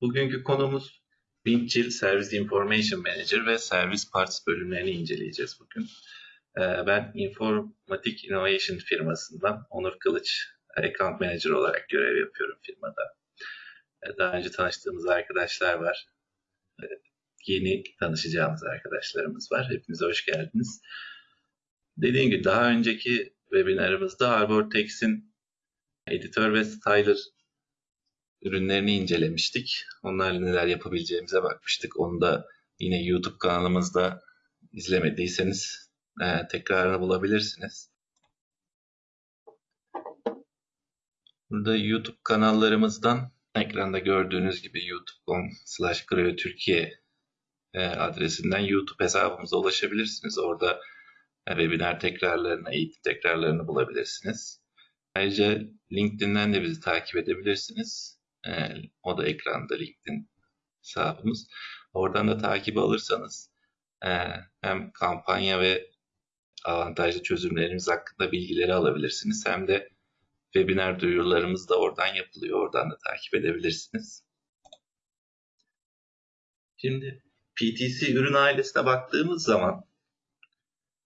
Bugünkü konumuz Windchill Service Information Manager ve Service Parts bölümlerini inceleyeceğiz bugün. Ee, Ben Informatik Innovation firmasından Onur Kılıç, Account Manager olarak görev yapıyorum firmada. Ee, Daha önce tanıştığımız arkadaşlar var. Ee, Yeni tanışacağımız arkadaşlarımız var. Hepinize hoş geldiniz. Dediğim gibi daha önceki webinarımızda Arbortex'in editör ve styler ürünlerini incelemiştik. Onlarla neler yapabileceğimize bakmıştık. Onu da yine YouTube kanalımızda izlemediyseniz e, tekrarını bulabilirsiniz. Burada YouTube kanallarımızdan ekranda gördüğünüz gibi youtube.com slash Türkiye e, adresinden YouTube hesabımıza ulaşabilirsiniz. Orada e, webinar tekrarlarını, eğitim tekrarlarını bulabilirsiniz. Ayrıca LinkedIn'den de bizi takip edebilirsiniz. E, o da ekranda LinkedIn hesabımız. Oradan da takip alırsanız e, hem kampanya ve avantajlı çözümlerimiz hakkında bilgileri alabilirsiniz. Hem de webinar duyurularımız da oradan yapılıyor. Oradan da takip edebilirsiniz. Şimdi PTC ürün ailesine baktığımız zaman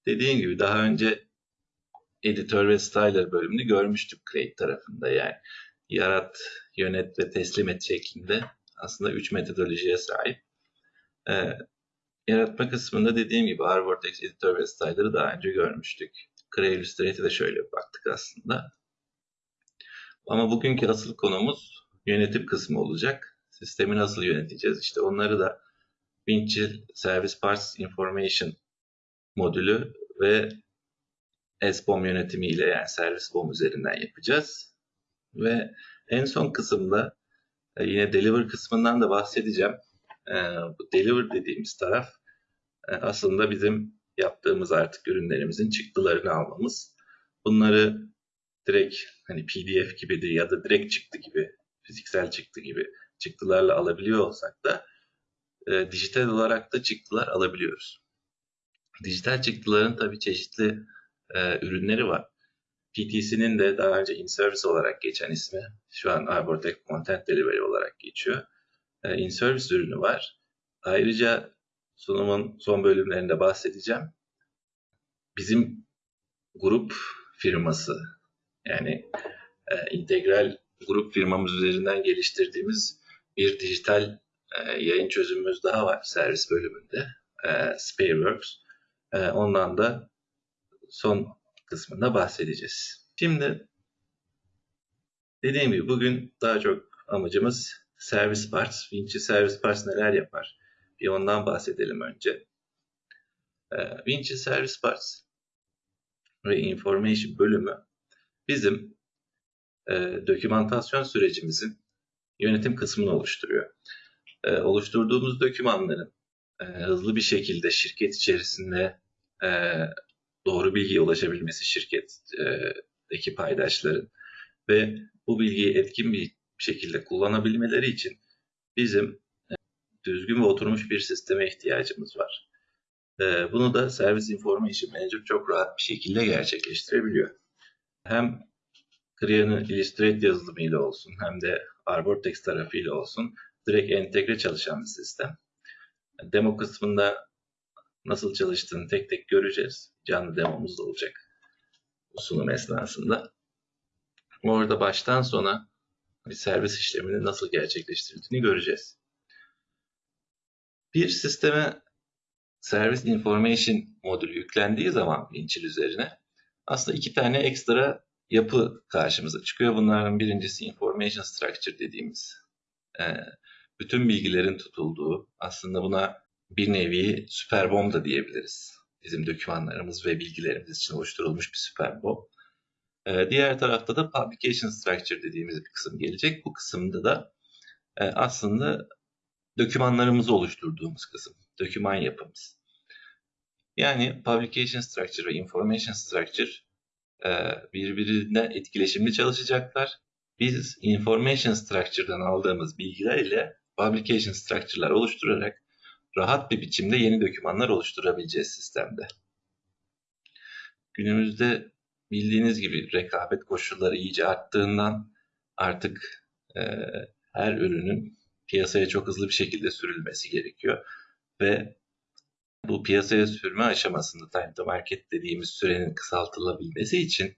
dediğim gibi daha önce editör ve styler bölümünü görmüştük Create tarafında yani yarat, yönet ve teslim et şeklinde aslında 3 metodolojiye sahip. Ee, yaratma kısmında dediğim gibi Arbortex editör ve styler'ı daha önce görmüştük. Cray Illustrator'e şöyle baktık aslında. Ama bugünkü asıl konumuz yönetim kısmı olacak. Sistemi nasıl yöneteceğiz? İşte onları da Windchill Service Parts Information modülü ve SBOM yönetimiyle yani servis BOM üzerinden yapacağız. Ve en son kısımda e, yine deliver kısmından da bahsedeceğim. E, bu deliver dediğimiz taraf e, aslında bizim yaptığımız artık ürünlerimizin çıktılarını almamız. Bunları direkt hani PDF gibi ya da direkt çıktı gibi, fiziksel çıktı gibi çıktılarla alabiliyor olsak da dijital olarak da çıktılar alabiliyoruz. Dijital çıktıların tabii çeşitli ürünleri var. PTC'nin de daha önce in-service olarak geçen ismi şu an Arbortech Content Delivery olarak geçiyor. E, in-service ürünü var. Ayrıca sunumun son bölümlerinde bahsedeceğim. Bizim grup firması yani e, integral grup firmamız üzerinden geliştirdiğimiz bir dijital e, yayın çözümümüz daha var servis bölümünde. E, Spareworks. E, ondan da son kısmında bahsedeceğiz. Şimdi dediğim gibi bugün daha çok amacımız servis parts. Vinci servis parts neler yapar? Bir ondan bahsedelim önce. Ee, Vinci servis parts ve information bölümü bizim e, dokümantasyon sürecimizin yönetim kısmını oluşturuyor. E, oluşturduğumuz dokümanların e, hızlı bir şekilde şirket içerisinde e, doğru bilgiye ulaşabilmesi şirketteki paydaşların ve bu bilgiyi etkin bir şekilde kullanabilmeleri için bizim e, düzgün ve oturmuş bir sisteme ihtiyacımız var. E, bunu da Service Information Manager çok rahat bir şekilde gerçekleştirebiliyor. Hem Creane'ın Illustrate yazılımıyla olsun hem de Arbortex tarafıyla olsun direkt entegre çalışan bir sistem. Demo kısmında nasıl çalıştığını tek tek göreceğiz. Canlı demomuz da olacak bu sunum esnasında. Orada baştan sona bir servis işlemini nasıl gerçekleştirdiğini göreceğiz. Bir sisteme Service Information modülü yüklendiği zaman Winchill üzerine aslında iki tane ekstra yapı karşımıza çıkıyor. Bunların birincisi Information Structure dediğimiz bütün bilgilerin tutulduğu aslında buna bir nevi süper bomb da diyebiliriz. Bizim dokümanlarımız ve bilgilerimiz için oluşturulmuş bir süper bomb. Ee, diğer tarafta da publication structure dediğimiz bir kısım gelecek. Bu kısımda da e, aslında dokümanlarımızı oluşturduğumuz kısım. Doküman yapımız. Yani publication structure ve information structure e, birbirine etkileşimli çalışacaklar. Biz information structure'dan aldığımız bilgiler ile publication structure'lar oluşturarak rahat bir biçimde yeni dokümanlar oluşturabileceğiz sistemde. Günümüzde bildiğiniz gibi rekabet koşulları iyice arttığından artık e, her ürünün piyasaya çok hızlı bir şekilde sürülmesi gerekiyor. Ve bu piyasaya sürme aşamasında time to market dediğimiz sürenin kısaltılabilmesi için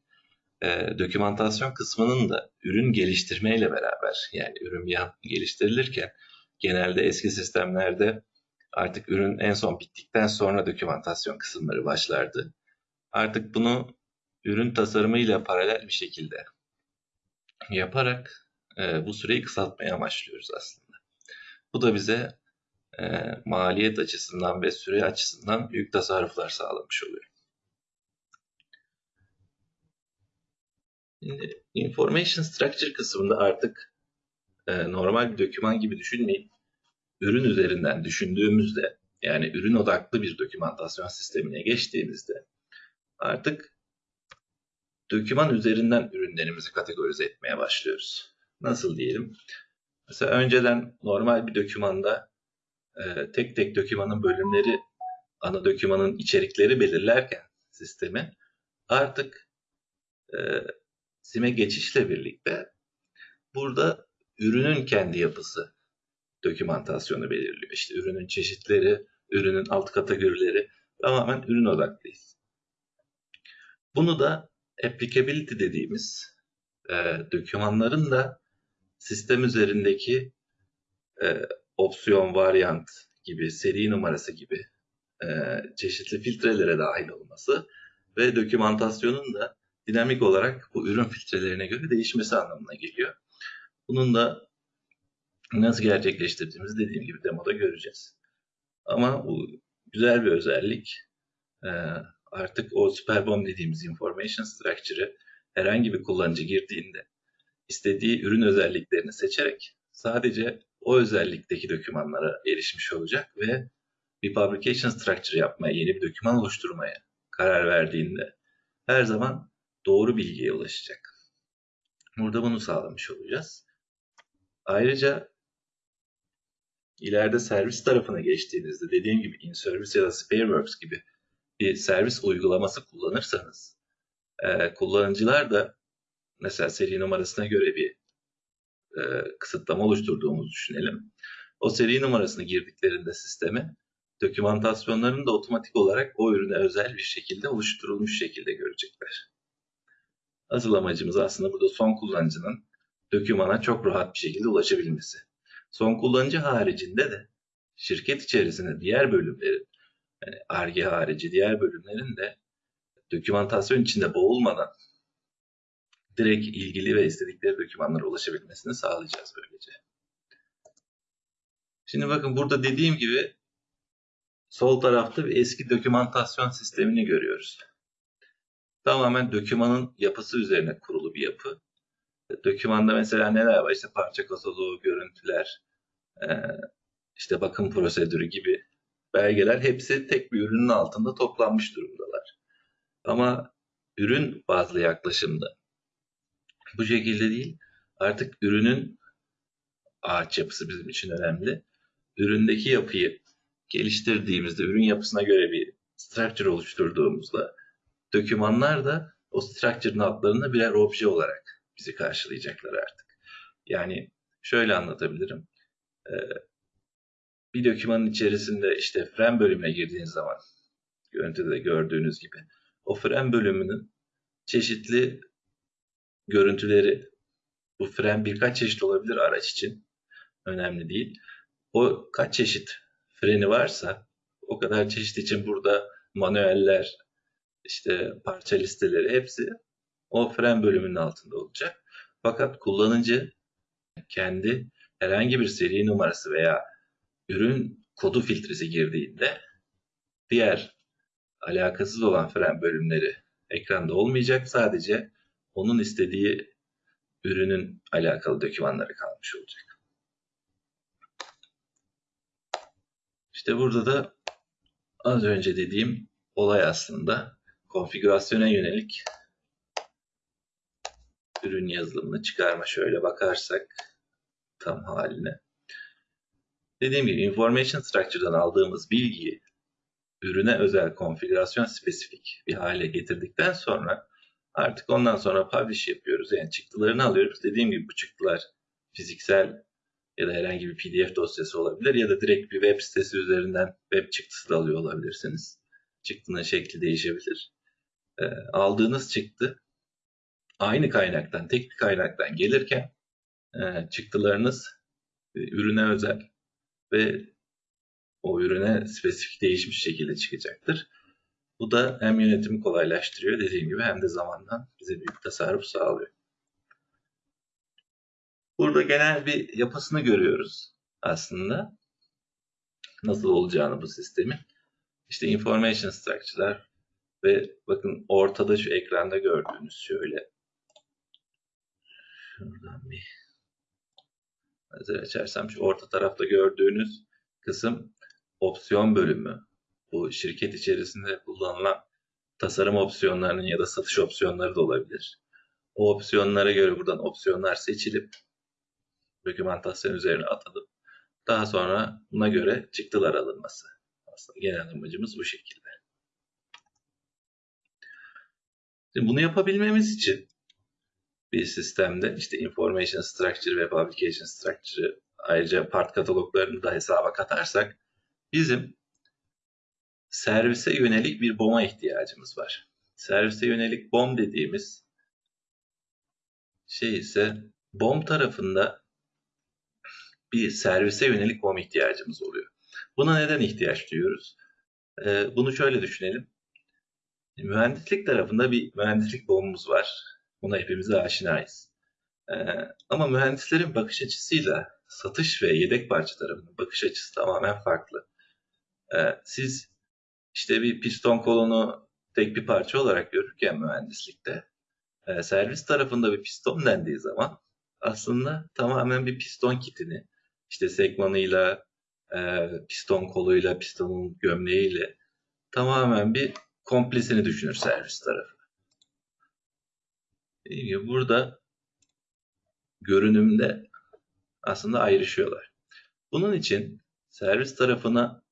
e, dokümantasyon kısmının da ürün geliştirmeyle beraber yani ürün geliştirilirken genelde eski sistemlerde artık ürün en son bittikten sonra dokümantasyon kısımları başlardı. Artık bunu ürün tasarımıyla paralel bir şekilde yaparak e, bu süreyi kısaltmaya amaçlıyoruz aslında. Bu da bize e, maliyet açısından ve süre açısından büyük tasarruflar sağlamış oluyor. Şimdi information structure kısmında artık e, normal bir doküman gibi düşünmeyip ürün üzerinden düşündüğümüzde yani ürün odaklı bir dokümantasyon sistemine geçtiğimizde artık doküman üzerinden ürünlerimizi kategorize etmeye başlıyoruz. Nasıl diyelim? Mesela önceden normal bir dokümanda e, tek tek dokümanın bölümleri ana dokümanın içerikleri belirlerken sistemi artık e, SIM'e geçişle birlikte burada ürünün kendi yapısı dokümantasyonu belirliyor. İşte ürünün çeşitleri, ürünün alt kategorileri tamamen ürün odaklıyız. Bunu da applicability dediğimiz e, dokümanların da sistem üzerindeki e, opsiyon, varyant gibi, seri numarası gibi e, çeşitli filtrelere dahil olması ve dokümantasyonun da dinamik olarak bu ürün filtrelerine göre değişmesi anlamına geliyor. Bunun da nasıl gerçekleştirdiğimizi dediğim gibi demoda göreceğiz. Ama bu güzel bir özellik. Ee, artık o Superbomb dediğimiz information structure'ı herhangi bir kullanıcı girdiğinde istediği ürün özelliklerini seçerek sadece o özellikteki dokümanlara erişmiş olacak ve bir publication structure yapmaya, yeni bir doküman oluşturmaya karar verdiğinde her zaman doğru bilgiye ulaşacak. Burada bunu sağlamış olacağız. Ayrıca ileride servis tarafına geçtiğinizde dediğim gibi in-service ya da Spareworks gibi bir servis uygulaması kullanırsanız e, kullanıcılar da mesela seri numarasına göre bir e, kısıtlama oluşturduğumuzu düşünelim. O seri numarasını girdiklerinde sisteme dokümantasyonlarını da otomatik olarak o ürüne özel bir şekilde oluşturulmuş şekilde görecekler. Asıl amacımız aslında burada son kullanıcının dokümana çok rahat bir şekilde ulaşabilmesi. Son kullanıcı haricinde de şirket içerisinde diğer bölümlerin, yani harici diğer bölümlerin de dokümantasyon içinde boğulmadan direkt ilgili ve istedikleri dokümanlara ulaşabilmesini sağlayacağız böylece. Şimdi bakın burada dediğim gibi sol tarafta bir eski dokümantasyon sistemini görüyoruz. Tamamen dokümanın yapısı üzerine kurulu bir yapı. Dokümanda mesela neler var? İşte parça kataloğu, görüntüler, işte bakım prosedürü gibi belgeler hepsi tek bir ürünün altında toplanmış durumdalar. Ama ürün bazlı yaklaşımda bu şekilde değil. Artık ürünün ağaç yapısı bizim için önemli. Üründeki yapıyı geliştirdiğimizde, ürün yapısına göre bir structure oluşturduğumuzda dokümanlar da o structure'ın altlarında birer obje olarak bizi karşılayacaklar artık. Yani şöyle anlatabilirim. Ee, bir dokümanın içerisinde işte frame bölümüne girdiğiniz zaman görüntüde de gördüğünüz gibi o frame bölümünün çeşitli görüntüleri bu fren birkaç çeşit olabilir araç için. Önemli değil. O kaç çeşit freni varsa o kadar çeşit için burada manueller, işte parça listeleri hepsi o fren bölümünün altında olacak. Fakat kullanıcı kendi herhangi bir seri numarası veya ürün kodu filtresi girdiğinde diğer alakasız olan fren bölümleri ekranda olmayacak. Sadece onun istediği ürünün alakalı dokümanları kalmış olacak. İşte burada da az önce dediğim olay aslında konfigürasyona yönelik ürün yazılımını çıkarma şöyle bakarsak tam haline. Dediğim gibi information structure'dan aldığımız bilgiyi ürüne özel konfigürasyon spesifik bir hale getirdikten sonra Artık ondan sonra publish yapıyoruz. Yani çıktılarını alıyoruz. Dediğim gibi bu çıktılar fiziksel ya da herhangi bir PDF dosyası olabilir ya da direkt bir web sitesi üzerinden web çıktısı da alıyor olabilirsiniz. Çıktının şekli değişebilir. E, aldığınız çıktı aynı kaynaktan, tek bir kaynaktan gelirken e, çıktılarınız e, ürüne özel ve o ürüne spesifik değişmiş şekilde çıkacaktır. Bu da hem yönetimi kolaylaştırıyor dediğim gibi hem de zamandan bize büyük tasarruf sağlıyor. Burada genel bir yapısını görüyoruz aslında. Nasıl olacağını bu sistemin. İşte information structure'lar ve bakın ortada şu ekranda gördüğünüz şöyle. Şuradan bir hazır açarsam şu orta tarafta gördüğünüz kısım opsiyon bölümü. Bu şirket içerisinde kullanılan tasarım opsiyonlarının ya da satış opsiyonları da olabilir. O opsiyonlara göre buradan opsiyonlar seçilip dokümantasyon üzerine atılıp daha sonra buna göre çıktılar alınması. Aslında genel amacımız bu şekilde. Şimdi bunu yapabilmemiz için bir sistemde işte information structure ve publication structure'ı ayrıca part kataloglarını da hesaba katarsak bizim servise yönelik bir BOM'a ihtiyacımız var. Servise yönelik BOM dediğimiz şey ise BOM tarafında bir servise yönelik BOM ihtiyacımız oluyor. Buna neden ihtiyaç duyuyoruz? Ee, bunu şöyle düşünelim. Mühendislik tarafında bir mühendislik BOM'umuz var. Buna hepimiz aşinayız. Ee, ama mühendislerin bakış açısıyla satış ve yedek parça bakış açısı tamamen farklı. Ee, siz işte bir piston kolonu tek bir parça olarak görürken mühendislikte e, servis tarafında bir piston dendiği zaman aslında tamamen bir piston kitini işte segmanıyla, e, piston koluyla, pistonun gömleğiyle tamamen bir komplesini düşünür servis tarafı. Burada görünümde aslında ayrışıyorlar. Bunun için servis tarafına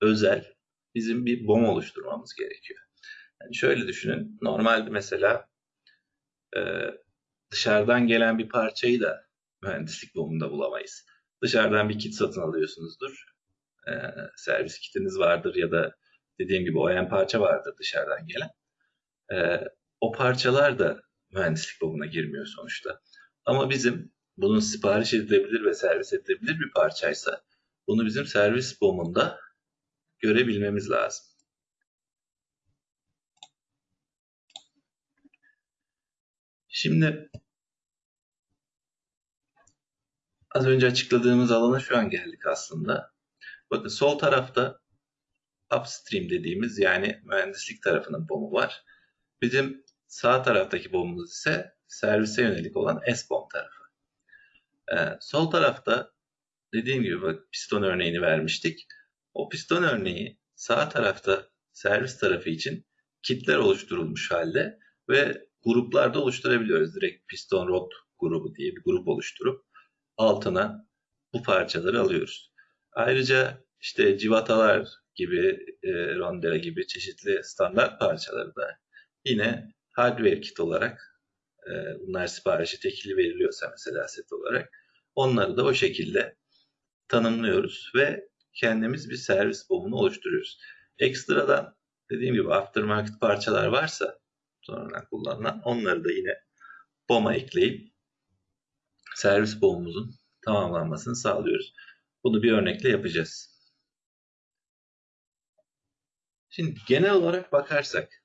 özel bizim bir BOM oluşturmamız gerekiyor. Yani şöyle düşünün. Normalde mesela e, dışarıdan gelen bir parçayı da mühendislik BOM'unda bulamayız. Dışarıdan bir kit satın alıyorsunuzdur. E, servis kitiniz vardır ya da dediğim gibi OEM parça vardır dışarıdan gelen. E, o parçalar da mühendislik BOM'una girmiyor sonuçta. Ama bizim bunun sipariş edilebilir ve servis edilebilir bir parçaysa bunu bizim servis BOM'unda görebilmemiz lazım. Şimdi az önce açıkladığımız alana şu an geldik aslında. Bakın sol tarafta upstream dediğimiz yani mühendislik tarafının BOM'u var. Bizim sağ taraftaki BOM'umuz ise servise yönelik olan S-BOM tarafı. Ee, sol tarafta dediğim gibi bak, piston örneğini vermiştik. O piston örneği sağ tarafta servis tarafı için kitler oluşturulmuş halde ve gruplarda oluşturabiliyoruz. Direkt piston rod grubu diye bir grup oluşturup altına bu parçaları alıyoruz. Ayrıca işte civatalar gibi, e, rondela gibi çeşitli standart parçaları da yine hardware kit olarak e, bunlar siparişi tekili veriliyorsa mesela set olarak onları da o şekilde tanımlıyoruz ve kendimiz bir servis bomunu oluşturuyoruz. Ekstradan dediğim gibi aftermarket parçalar varsa sonradan kullanılan onları da yine BOM'a ekleyip servis BOM'umuzun tamamlanmasını sağlıyoruz. Bunu bir örnekle yapacağız. Şimdi genel olarak bakarsak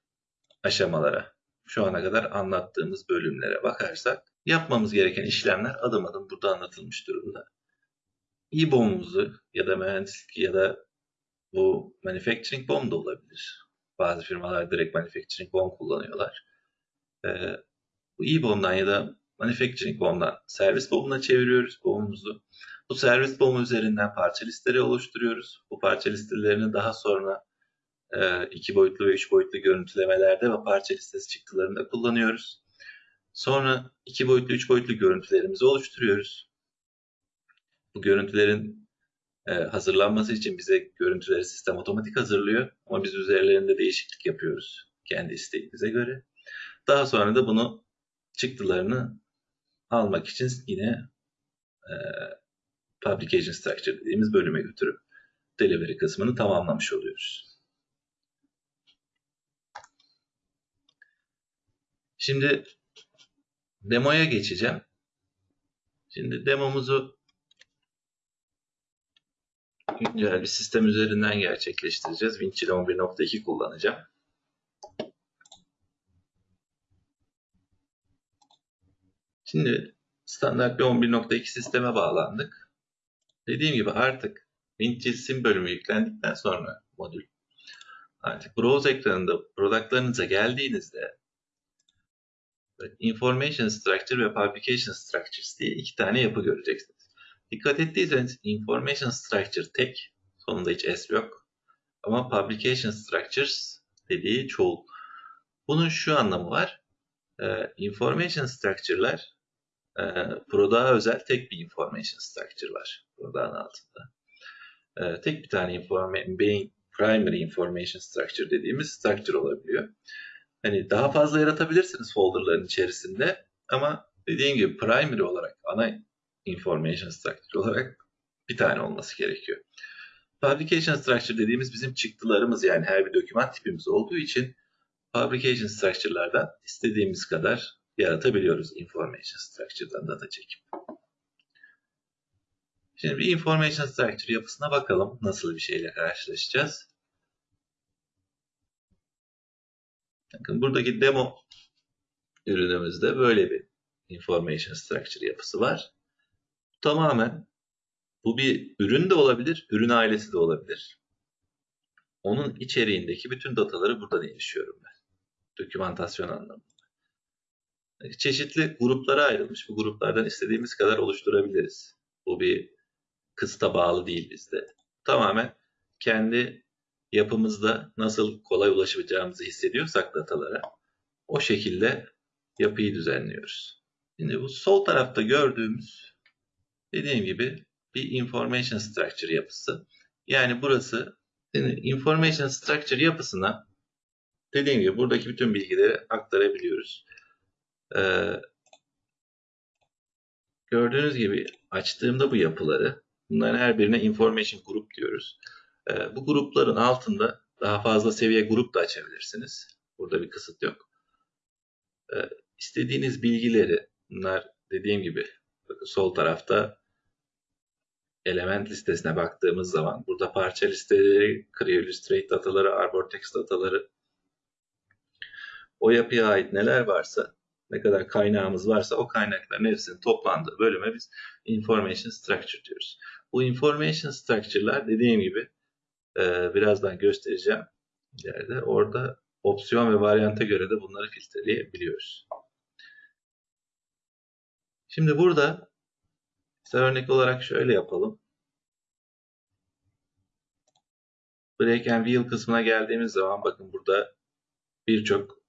aşamalara, şu ana kadar anlattığımız bölümlere bakarsak yapmamız gereken işlemler adım adım burada anlatılmış durumda. İBOM'umuzu ya da mühendislik ya da bu manufacturing bomb da olabilir. Bazı firmalar direkt manufacturing bomb kullanıyorlar. Ee, bu e-bomb'dan ya da manufacturing bomb'dan servis bomb'una çeviriyoruz bomb'umuzu. Bu servis bomb üzerinden parça listeleri oluşturuyoruz. Bu parça listelerini daha sonra iki boyutlu ve üç boyutlu görüntülemelerde ve parça listesi çıktılarında kullanıyoruz. Sonra iki boyutlu, üç boyutlu görüntülerimizi oluşturuyoruz. Bu görüntülerin e, hazırlanması için bize görüntüleri sistem otomatik hazırlıyor. Ama biz üzerlerinde değişiklik yapıyoruz kendi isteğimize göre. Daha sonra da bunu çıktılarını almak için yine e, Publication Structure dediğimiz bölüme götürüp delivery kısmını tamamlamış oluyoruz. Şimdi demoya geçeceğim. Şimdi demomuzu güncel bir sistem üzerinden gerçekleştireceğiz. Winchill 11.2 kullanacağım. Şimdi standart bir 11.2 sisteme bağlandık. Dediğim gibi artık Winchill sim bölümü yüklendikten sonra modül artık browse ekranında productlarınıza geldiğinizde Information Structure ve Publication Structures diye iki tane yapı göreceksiniz. Dikkat ettiyseniz Information Structure tek, sonunda hiç S yok. Ama Publication Structures dediği çoğul. Bunun şu anlamı var. Ee, information Structure'lar e, özel tek bir Information Structure var. Product'ın altında. E, tek bir tane informa primary information structure dediğimiz structure olabiliyor. Hani daha fazla yaratabilirsiniz folderların içerisinde ama dediğim gibi primary olarak ana information structure olarak bir tane olması gerekiyor. Publication structure dediğimiz bizim çıktılarımız yani her bir doküman tipimiz olduğu için publication structure'lardan istediğimiz kadar yaratabiliyoruz information structure'dan data çekip. Şimdi bir information structure yapısına bakalım nasıl bir şeyle karşılaşacağız. Bakın buradaki demo ürünümüzde böyle bir information structure yapısı var. Tamamen bu bir ürün de olabilir, ürün ailesi de olabilir. Onun içeriğindeki bütün dataları buradan erişiyorum ben. Dokümantasyon anlamında. Çeşitli gruplara ayrılmış. Bu gruplardan istediğimiz kadar oluşturabiliriz. Bu bir kısta bağlı değil bizde. Tamamen kendi yapımızda nasıl kolay ulaşabileceğimizi hissediyorsak datalara o şekilde yapıyı düzenliyoruz. Şimdi bu sol tarafta gördüğümüz dediğim gibi bir information structure yapısı. Yani burası information structure yapısına dediğim gibi buradaki bütün bilgileri aktarabiliyoruz. Ee, gördüğünüz gibi açtığımda bu yapıları bunların her birine information group diyoruz. Ee, bu grupların altında daha fazla seviye grup da açabilirsiniz. Burada bir kısıt yok. Ee, istediğiniz bilgileri bunlar dediğim gibi sol tarafta element listesine baktığımız zaman burada parça listeleri, Creo Illustrate dataları, Arbortext dataları o yapıya ait neler varsa ne kadar kaynağımız varsa o kaynakların hepsinin toplandığı bölüme biz information structure diyoruz. Bu information structure'lar dediğim gibi e, birazdan göstereceğim ileride. Orada opsiyon ve varyanta göre de bunları filtreleyebiliyoruz. Şimdi burada mesela örnek olarak şöyle yapalım. Break and Wheel kısmına geldiğimiz zaman bakın burada birçok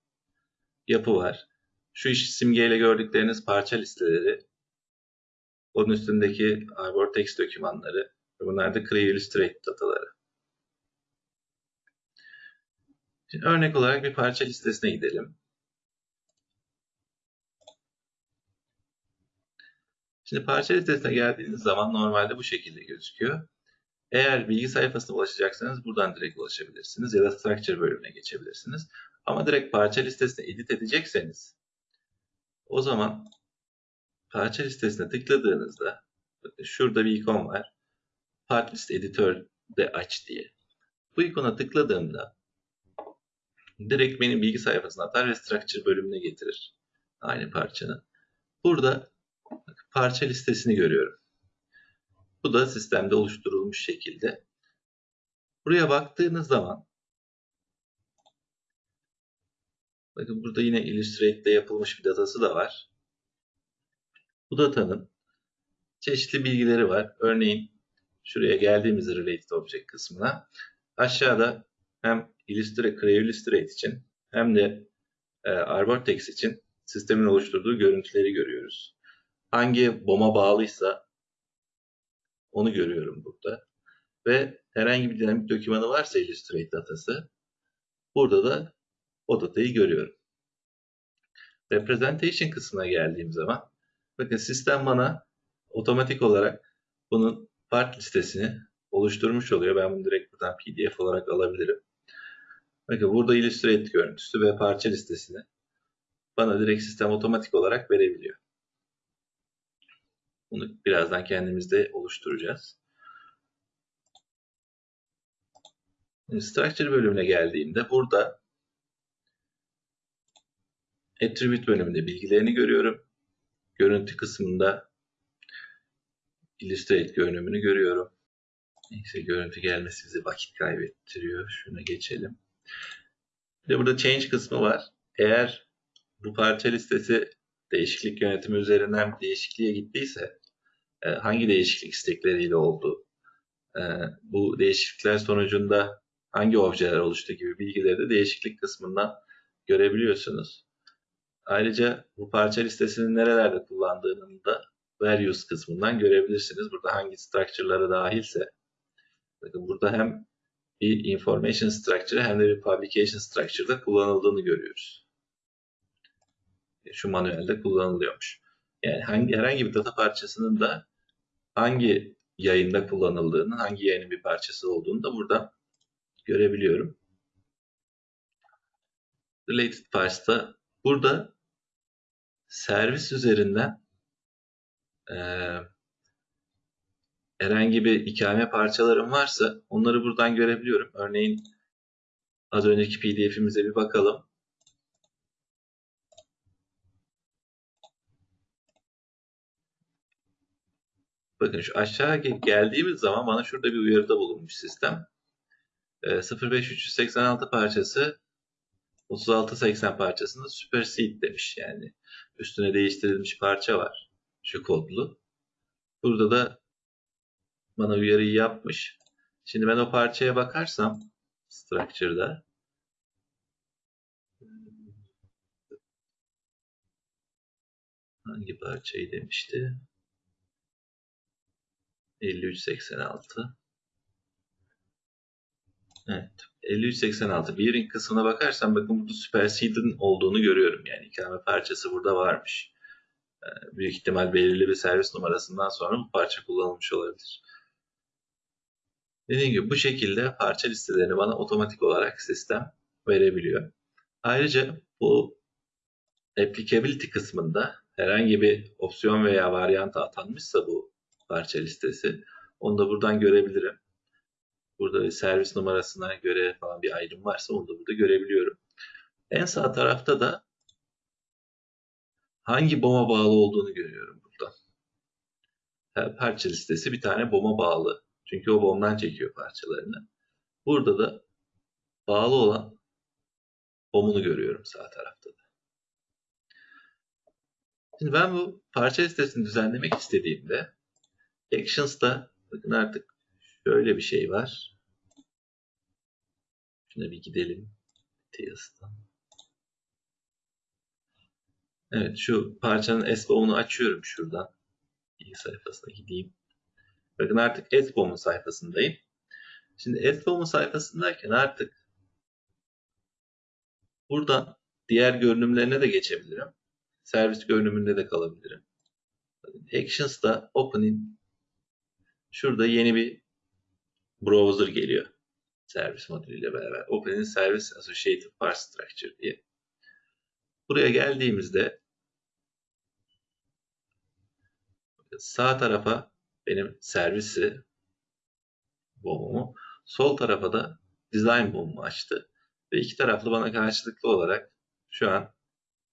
yapı var. Şu iş simgeyle gördükleriniz parça listeleri. Onun üstündeki Arbor Text dokümanları. Bunlar da Creo Illustrate dataları. Şimdi örnek olarak bir parça listesine gidelim. Şimdi parça listesine geldiğiniz zaman normalde bu şekilde gözüküyor. Eğer bilgi sayfasına ulaşacaksanız buradan direkt ulaşabilirsiniz ya da structure bölümüne geçebilirsiniz. Ama direkt parça listesine edit edecekseniz o zaman parça listesine tıkladığınızda şurada bir ikon var. Part list editör de aç diye. Bu ikona tıkladığımda direkt benim bilgi sayfasına atar ve structure bölümüne getirir. Aynı parçanın. Burada parça listesini görüyorum. Bu da sistemde oluşturulmuş şekilde. Buraya baktığınız zaman bakın burada yine Illustrate'de yapılmış bir datası da var. Bu datanın çeşitli bilgileri var. Örneğin şuraya geldiğimizde Related Object kısmına aşağıda hem Illustrate, Creo Illustrate için hem de e, Arbortex için sistemin oluşturduğu görüntüleri görüyoruz. Hangi BOM'a bağlıysa onu görüyorum burada. Ve herhangi bir dinamik dokümanı varsa Illustrate datası burada da o datayı görüyorum. Representation kısmına geldiğim zaman bakın sistem bana otomatik olarak bunun part listesini oluşturmuş oluyor. Ben bunu direkt buradan PDF olarak alabilirim. Bakın burada Illustrate görüntüsü ve parça listesini bana direkt sistem otomatik olarak verebiliyor. Bunu birazdan kendimizde oluşturacağız. Structure bölümüne geldiğimde burada Attribute bölümünde bilgilerini görüyorum. Görüntü kısmında Illustrate görünümünü görüyorum. Neyse görüntü gelmesi bize vakit kaybettiriyor. Şuna geçelim. Bir burada Change kısmı var. Eğer bu parça listesi değişiklik yönetimi üzerinden bir değişikliğe gittiyse e, hangi değişiklik istekleriyle oldu, e, bu değişiklikler sonucunda hangi objeler oluştu gibi bilgileri de değişiklik kısmından görebiliyorsunuz. Ayrıca bu parça listesinin nerelerde kullandığını da values kısmından görebilirsiniz. Burada hangi structure'ları dahilse bakın burada hem bir information structure hem de bir publication structure'da kullanıldığını görüyoruz. Şu manuelde kullanılıyormuş. Yani hangi, herhangi bir data parçasının da hangi yayında kullanıldığını, hangi yayının bir parçası olduğunu da burada görebiliyorum. Related Pars'ta burada servis üzerinden e, herhangi bir ikame parçalarım varsa onları buradan görebiliyorum. Örneğin az önceki pdf'imize bir bakalım. Bakın şu aşağı geldiğimiz zaman bana şurada bir uyarıda bulunmuş sistem. E, 05386 parçası 3680 parçasında supersede demiş yani. Üstüne değiştirilmiş parça var. Şu kodlu. Burada da bana uyarıyı yapmış. Şimdi ben o parçaya bakarsam structure'da hangi parçayı demişti? 5386 Evet. 5386 bearing kısmına bakarsam bakın burada supersede'in olduğunu görüyorum. Yani ikame parçası burada varmış. Ee, büyük ihtimal belirli bir servis numarasından sonra bu parça kullanılmış olabilir. Dediğim gibi bu şekilde parça listelerini bana otomatik olarak sistem verebiliyor. Ayrıca bu applicability kısmında herhangi bir opsiyon veya varyanta atanmışsa bu parça listesi onu da buradan görebilirim. Burada servis numarasına göre falan bir ayrım varsa onu da burada görebiliyorum. En sağ tarafta da hangi BOM'a bağlı olduğunu görüyorum burada. Parça listesi bir tane BOM'a bağlı. Çünkü o BOM'dan çekiyor parçalarını. Burada da bağlı olan BOM'unu görüyorum sağ tarafta da. Şimdi ben bu parça listesini düzenlemek istediğimde Actions'ta bakın artık şöyle bir şey var. Şuna bir gidelim. Tails'tan. Evet şu parçanın S-BOM'unu açıyorum şuradan. İlk sayfasına gideyim. Bakın artık S-BOM'un sayfasındayım. Şimdi S-BOM'un sayfasındayken artık buradan diğer görünümlerine de geçebilirim. Servis görünümünde de kalabilirim. Actions'da Opening şurada yeni bir browser geliyor. Servis modülüyle beraber. Opening Service Associated Parse Structure diye. Buraya geldiğimizde sağ tarafa benim servisi bomumu, sol tarafa da design bomumu açtı. Ve iki taraflı bana karşılıklı olarak şu an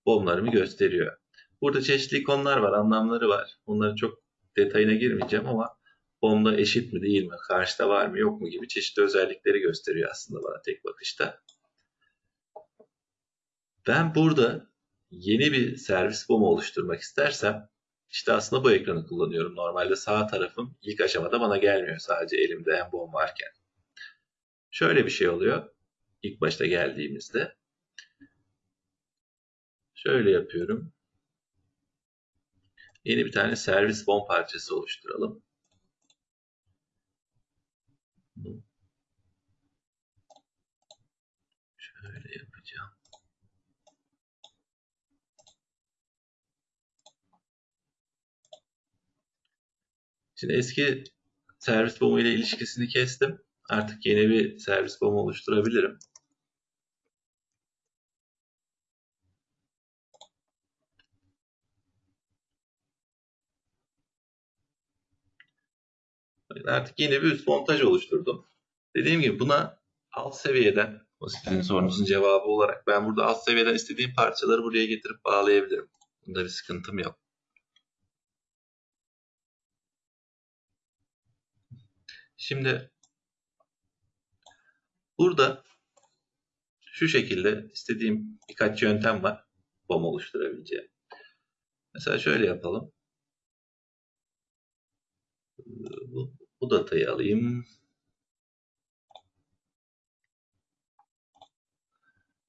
bomlarımı gösteriyor. Burada çeşitli ikonlar var, anlamları var. Bunları çok detayına girmeyeceğim ama bomba eşit mi değil mi, karşıda var mı yok mu gibi çeşitli özellikleri gösteriyor aslında bana tek bakışta. Ben burada yeni bir servis bomu oluşturmak istersem işte aslında bu ekranı kullanıyorum. Normalde sağ tarafım ilk aşamada bana gelmiyor sadece elimde en bom varken. Şöyle bir şey oluyor. İlk başta geldiğimizde. Şöyle yapıyorum. Yeni bir tane servis bom parçası oluşturalım. Şöyle yapacağım. Şimdi eski servis bomu ile ilişkisini kestim. Artık yeni bir servis bomu oluşturabilirim. Artık yeni bir üst montaj oluşturdum. Dediğim gibi buna alt seviyeden, o sizin sorunuzun cevabı olarak ben burada alt seviyeden istediğim parçaları buraya getirip bağlayabilirim. Bunda bir sıkıntım yok. Şimdi burada şu şekilde istediğim birkaç yöntem var bom oluşturabileceğim. Mesela şöyle yapalım. Bu, bu datayı alayım.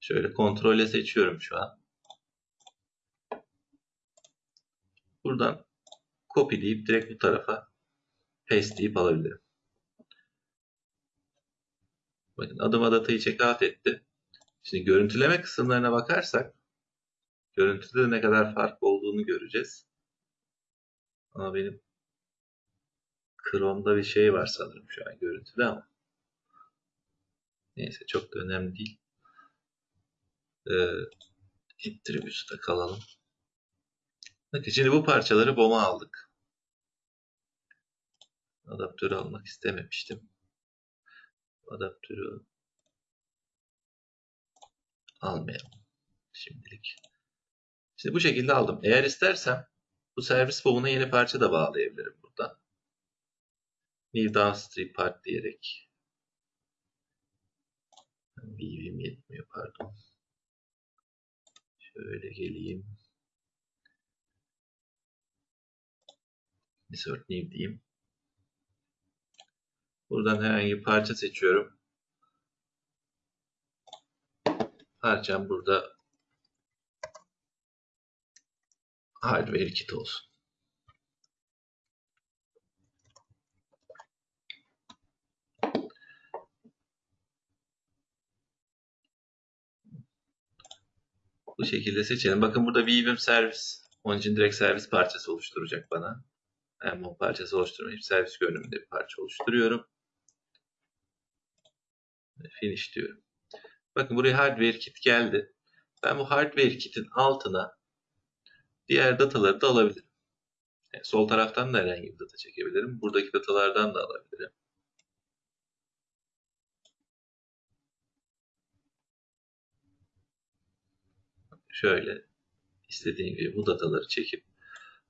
Şöyle kontrole seçiyorum şu an. Buradan copy deyip direkt bu tarafa paste deyip alabilirim. Bakın adıma datayı checkout etti. Şimdi görüntüleme kısımlarına bakarsak görüntüde ne kadar fark olduğunu göreceğiz. Ama benim Chrome'da bir şey var sanırım şu an görüntüde ama. Neyse çok da önemli değil. Ee, kalalım. Bakın şimdi bu parçaları BOM'a aldık. Adaptörü almak istememiştim. Adaptörü almayalım şimdilik. Şimdi bu şekilde aldım. Eğer istersem bu servis BOM'una yeni parça da bağlayabilirim burada. New downstream part diyerek BV'm yetmiyor pardon. Şöyle geleyim. Insert new diyeyim. Buradan herhangi bir parça seçiyorum. Parçam burada hardware kit olsun. Bu şekilde seçelim. Bakın burada Weavim servis. Onun için direkt servis parçası oluşturacak bana. Ben bu parçası oluşturmayıp servis görünümünde bir parça oluşturuyorum. Finish diyorum. Bakın buraya hardware kit geldi. Ben bu hardware kitin altına diğer dataları da alabilirim. Yani sol taraftan da herhangi bir data çekebilirim. Buradaki datalardan da alabilirim. Şöyle istediğim gibi bu dataları çekip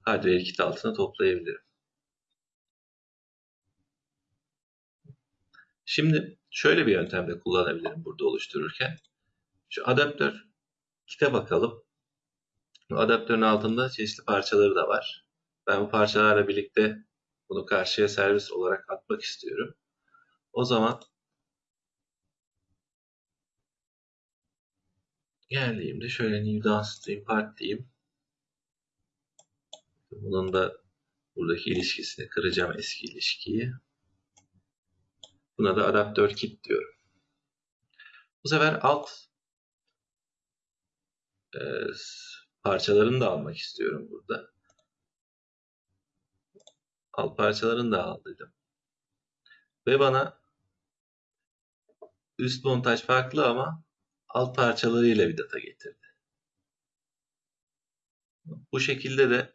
hardware kit altına toplayabilirim. Şimdi şöyle bir yöntemde kullanabilirim burada oluştururken. Şu adaptör kite bakalım. Bu adaptörün altında çeşitli parçaları da var. Ben bu parçalarla birlikte bunu karşıya servis olarak atmak istiyorum. O zaman geldiğimde şöyle new downstream part diyeyim. Bunun da buradaki ilişkisini kıracağım eski ilişkiyi. Buna da adaptör kit diyorum. Bu sefer alt e, parçalarını da almak istiyorum burada. Alt parçalarını da aldıydım. Ve bana üst montaj farklı ama alt parçalarıyla bir data getirdi. Bu şekilde de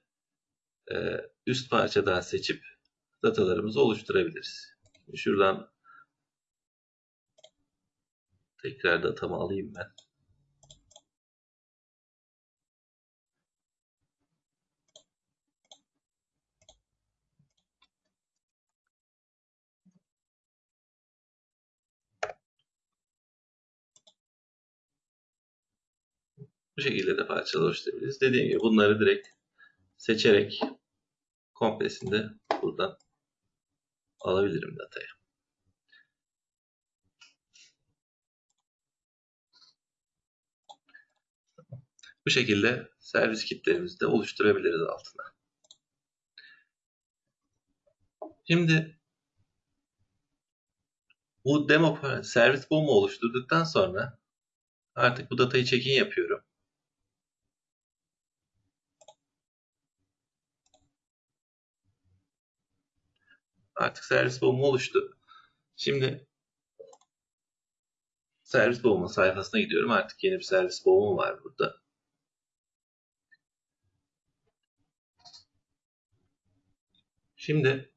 e, üst parçadan seçip datalarımızı oluşturabiliriz. Şuradan tekrar datamı alayım ben. Bu şekilde de parçalar oluşturabiliriz. Dediğim gibi bunları direkt seçerek komplesinde buradan alabilirim datayı. Bu şekilde servis kitlerimizi de oluşturabiliriz altına. Şimdi bu demo servis bomu oluşturduktan sonra artık bu datayı check-in yapıyorum. Artık servis bombum oluştu. Şimdi servis bombun sayfasına gidiyorum. Artık yeni bir servis bombum var burada. Şimdi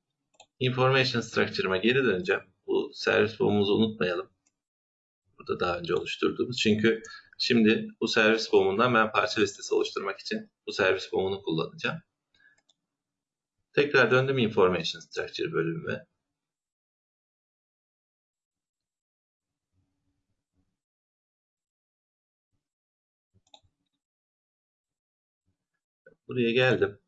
information structure'ıma geri döneceğim. Bu servis bombumuzu unutmayalım. Burada daha önce oluşturduğumuz. Çünkü şimdi bu servis bombundan ben parça listesi oluşturmak için bu servis bombunu kullanacağım. Tekrar döndüm information structure bölümüme. Buraya geldim.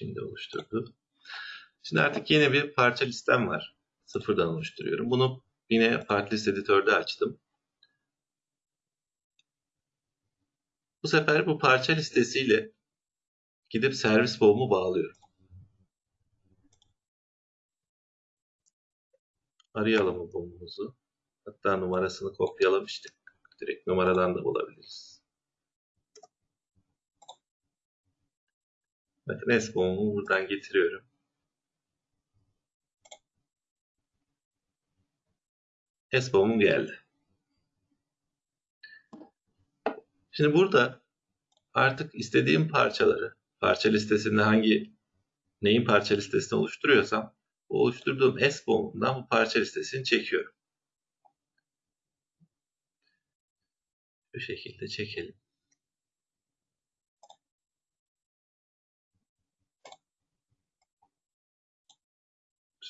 Şimdi oluşturdu. Şimdi artık yeni bir parça listem var. Sıfırdan oluşturuyorum. Bunu yine part list editörde açtım. Bu sefer bu parça listesiyle gidip servis bomb'u bağlıyorum. Arayalım bu bombumuzu. Hatta numarasını kopyalamıştık. Direkt numaradan da bulabiliriz. Bakın S bombumu buradan getiriyorum. S bombum geldi. Şimdi burada artık istediğim parçaları, parça listesinde hangi neyin parça listesini oluşturuyorsam bu oluşturduğum S bombundan bu parça listesini çekiyorum. Bu şekilde çekelim.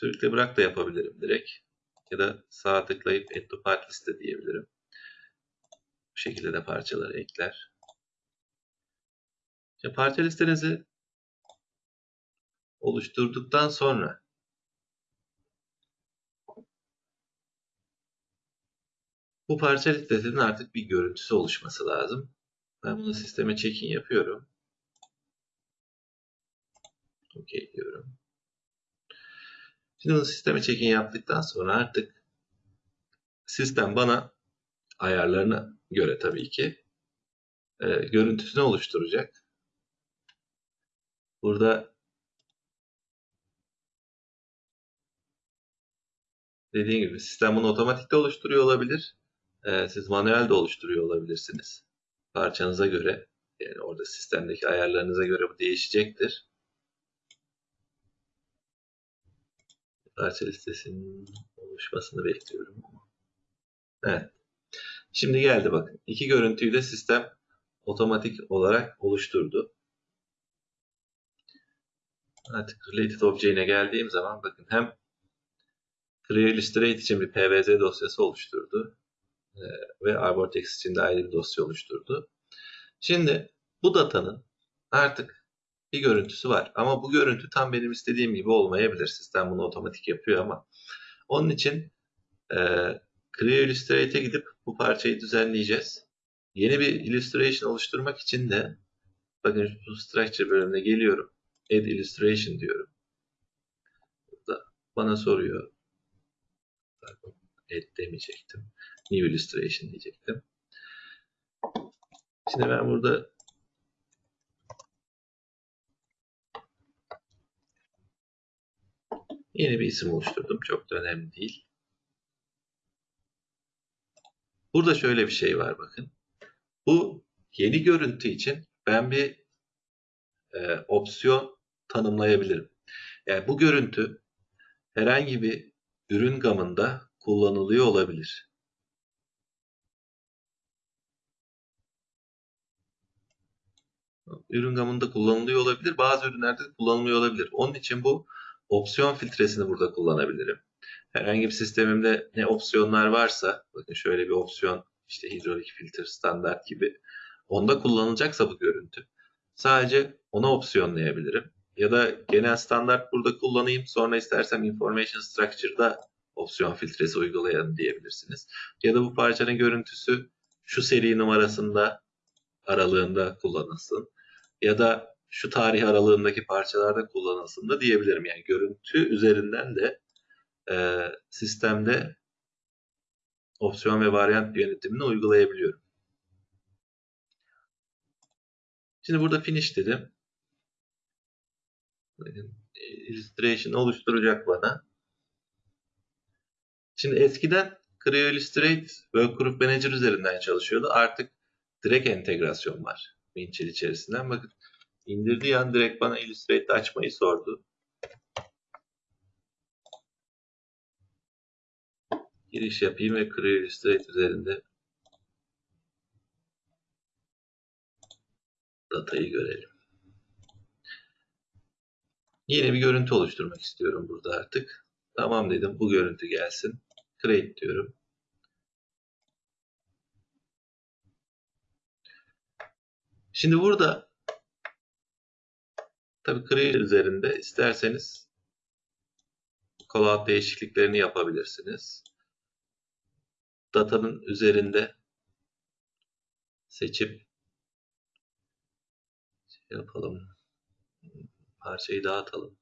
Sürükle bırak da yapabilirim direkt. Ya da sağ tıklayıp Add to Part Liste diyebilirim. Bu şekilde de parçaları ekler. Şimdi parça listenizi oluşturduktan sonra bu parça listesinin artık bir görüntüsü oluşması lazım. Ben bunu sisteme check-in yapıyorum. OK diyorum. Şimdi bunu sisteme check-in yaptıktan sonra artık sistem bana ayarlarına göre tabii ki e, görüntüsünü oluşturacak. Burada dediğim gibi sistem bunu otomatikte oluşturuyor olabilir. E, siz manuel de oluşturuyor olabilirsiniz. Parçanıza göre yani orada sistemdeki ayarlarınıza göre bu değişecektir. Parça listesinin oluşmasını bekliyorum. Evet. Şimdi geldi bakın. İki görüntüyü de sistem otomatik olarak oluşturdu. Artık Related Object'ine geldiğim zaman bakın hem Clear Illustrate için bir PVZ dosyası oluşturdu. Ee, ve Arbortex için de ayrı bir dosya oluşturdu. Şimdi bu datanın artık bir görüntüsü var. Ama bu görüntü tam benim istediğim gibi olmayabilir. Sistem bunu otomatik yapıyor ama. Onun için e, Clear Illustrate'e gidip bu parçayı düzenleyeceğiz. Yeni bir illustration oluşturmak için de bakın bu structure bölümüne geliyorum. Add illustration diyorum. Burada bana soruyor. Add demeyecektim. New illustration diyecektim. Şimdi ben burada yeni bir isim oluşturdum. Çok da önemli değil. Burada şöyle bir şey var bakın. Bu yeni görüntü için ben bir e, opsiyon tanımlayabilirim. Yani bu görüntü herhangi bir ürün gamında kullanılıyor olabilir. Ürün gamında kullanılıyor olabilir. Bazı ürünlerde kullanılmıyor olabilir. Onun için bu opsiyon filtresini burada kullanabilirim. Herhangi bir sistemimde ne opsiyonlar varsa, bakın şöyle bir opsiyon, işte hidrolik filtre standart gibi, onda kullanılacaksa bu görüntü, sadece ona opsiyonlayabilirim. Ya da genel standart burada kullanayım, sonra istersem information structure'da opsiyon filtresi uygulayalım diyebilirsiniz. Ya da bu parçanın görüntüsü şu seri numarasında aralığında kullanılsın. Ya da şu tarih aralığındaki parçalarda kullanılsın da diyebilirim. Yani görüntü üzerinden de e, sistemde opsiyon ve varyant yönetimini uygulayabiliyorum. Şimdi burada finish dedim. Illustration oluşturacak bana. Şimdi eskiden Creo Illustrate Workgroup Manager üzerinden çalışıyordu. Artık direkt entegrasyon var Winchill içerisinden. Bakın indirdiği an direkt bana Illustrate'de açmayı sordu. Giriş yapayım ve Creo Illustrate üzerinde datayı görelim. Yeni bir görüntü oluşturmak istiyorum burada artık. Tamam dedim bu görüntü gelsin. Create diyorum. Şimdi burada tabii Create üzerinde isterseniz callout değişikliklerini yapabilirsiniz. Datanın üzerinde seçip şey yapalım. Parçayı dağıtalım.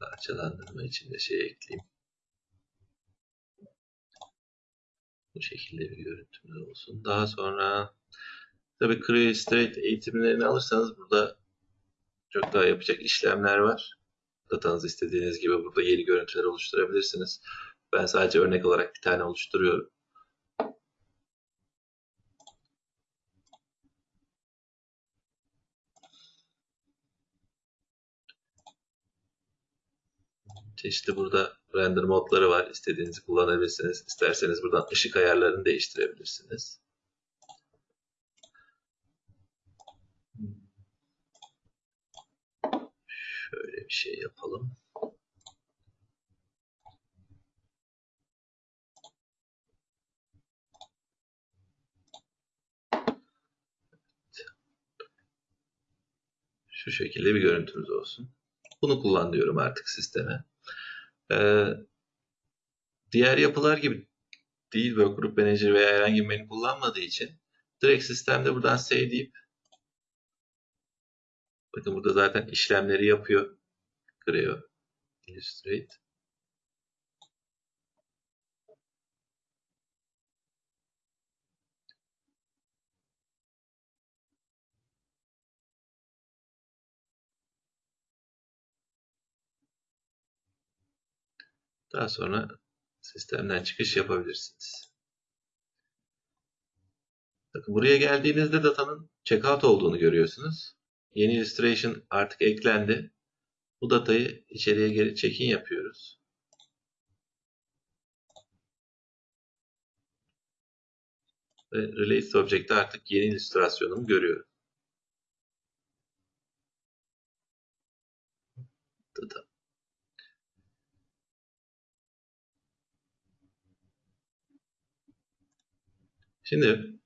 Parçalandırma için de şey ekleyeyim. Bu şekilde bir görüntümüz olsun. Daha sonra tabii Creo Illustrate eğitimlerini alırsanız burada çok daha yapacak işlemler var. Datanızı istediğiniz gibi burada yeni görüntüler oluşturabilirsiniz. Ben sadece örnek olarak bir tane oluşturuyorum. Çeşitli burada render modları var. İstediğinizi kullanabilirsiniz. İsterseniz buradan ışık ayarlarını değiştirebilirsiniz. Şöyle bir şey yapalım. Şu şekilde bir görüntümüz olsun. Bunu kullan diyorum artık sisteme. Ee, diğer yapılar gibi değil Workgroup Manager veya herhangi bir menü kullanmadığı için direkt sistemde buradan save deyip bakın burada zaten işlemleri yapıyor. Creo Illustrate. Daha sonra sistemden çıkış yapabilirsiniz. Bakın buraya geldiğinizde datanın checkout olduğunu görüyorsunuz. Yeni illustration artık eklendi. Bu datayı içeriye geri check-in yapıyoruz. Ve Release Object'te artık yeni illüstrasyonumu görüyorum. Data. Şimdi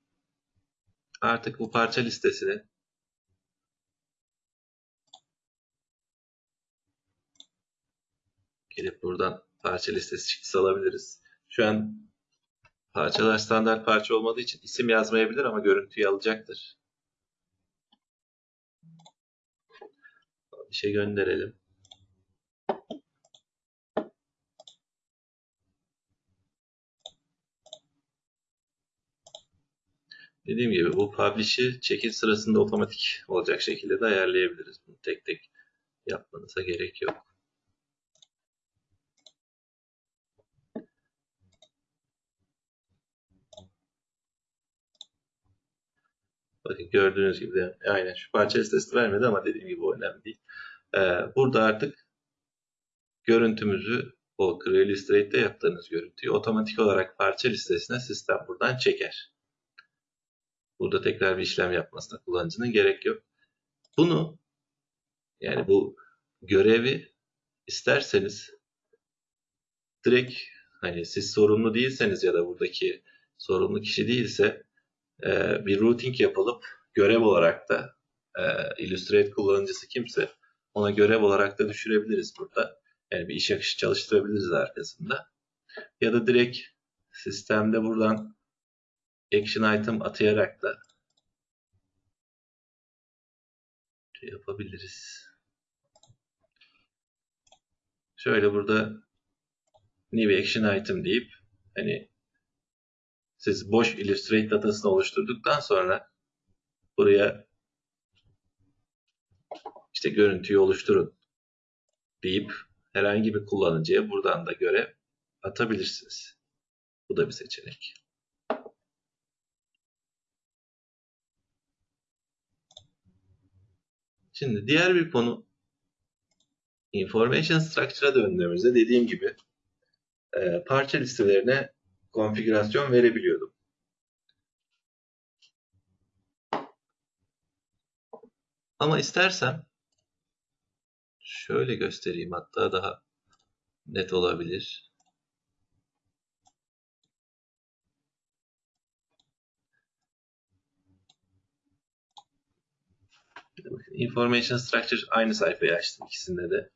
artık bu parça listesini gelip buradan parça listesi çıktısı alabiliriz. Şu an parçalar standart parça olmadığı için isim yazmayabilir ama görüntüyü alacaktır. Bir şey gönderelim. Dediğim gibi bu publish'i çekil sırasında otomatik olacak şekilde de ayarlayabiliriz. Bunu tek tek yapmanıza gerek yok. Bakın gördüğünüz gibi aynen şu parça listesi vermedi ama dediğim gibi önemli değil. Ee, burada artık görüntümüzü o Illustrate'de yaptığınız görüntüyü otomatik olarak parça listesine sistem buradan çeker. Burada tekrar bir işlem yapmasına kullanıcının gerek yok. Bunu yani bu görevi isterseniz direkt hani siz sorumlu değilseniz ya da buradaki sorumlu kişi değilse e, bir routing yapılıp görev olarak da e, Illustrate kullanıcısı kimse ona görev olarak da düşürebiliriz burada. Yani bir iş akışı çalıştırabiliriz arkasında. Ya da direkt sistemde buradan action item atayarak da şey yapabiliriz. Şöyle burada new action item deyip hani siz boş Illustrate datasını oluşturduktan sonra buraya işte görüntüyü oluşturun deyip herhangi bir kullanıcıya buradan da görev atabilirsiniz. Bu da bir seçenek. Şimdi diğer bir konu Information Structure'a döndüğümüzde dediğim gibi e, parça listelerine konfigürasyon verebiliyordum. Ama istersem şöyle göstereyim hatta daha net olabilir. Information Structure aynı sayfayı açtım ikisinde de.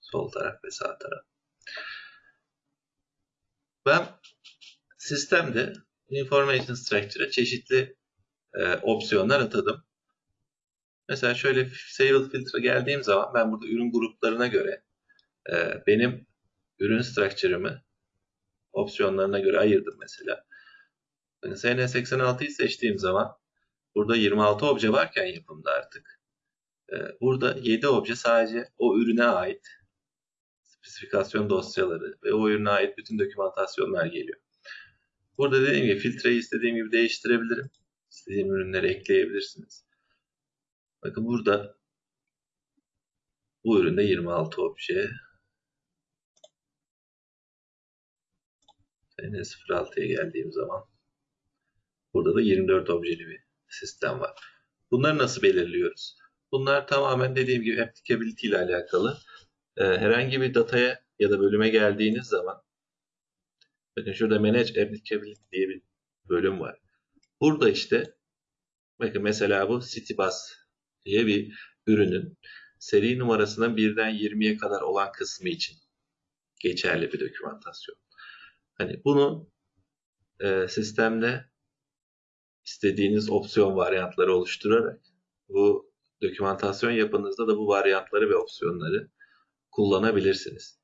Sol taraf ve sağ taraf. Ben sistemde Information Structure'a çeşitli e, opsiyonlar atadım. Mesela şöyle Sable Filtre geldiğim zaman ben burada ürün gruplarına göre e, benim ürün structure'ımı opsiyonlarına göre ayırdım mesela. Yani SN86'yı seçtiğim zaman burada 26 obje varken yapımda artık burada 7 obje sadece o ürüne ait spesifikasyon dosyaları ve o ürüne ait bütün dokümantasyonlar geliyor. Burada dediğim gibi filtreyi istediğim gibi değiştirebilirim. İstediğim ürünleri ekleyebilirsiniz. Bakın burada bu üründe 26 obje. N06'ya geldiğim zaman burada da 24 objeli bir sistem var. Bunları nasıl belirliyoruz? Bunlar tamamen dediğim gibi applicability ile alakalı. Ee, herhangi bir dataya ya da bölüme geldiğiniz zaman bakın şurada manage applicability diye bir bölüm var. Burada işte bakın mesela bu CityBus diye bir ürünün seri numarasının birden 20'ye kadar olan kısmı için geçerli bir dokümantasyon. Hani bunu e, sistemde istediğiniz opsiyon varyantları oluşturarak bu dokümantasyon yapınızda da bu varyantları ve opsiyonları kullanabilirsiniz.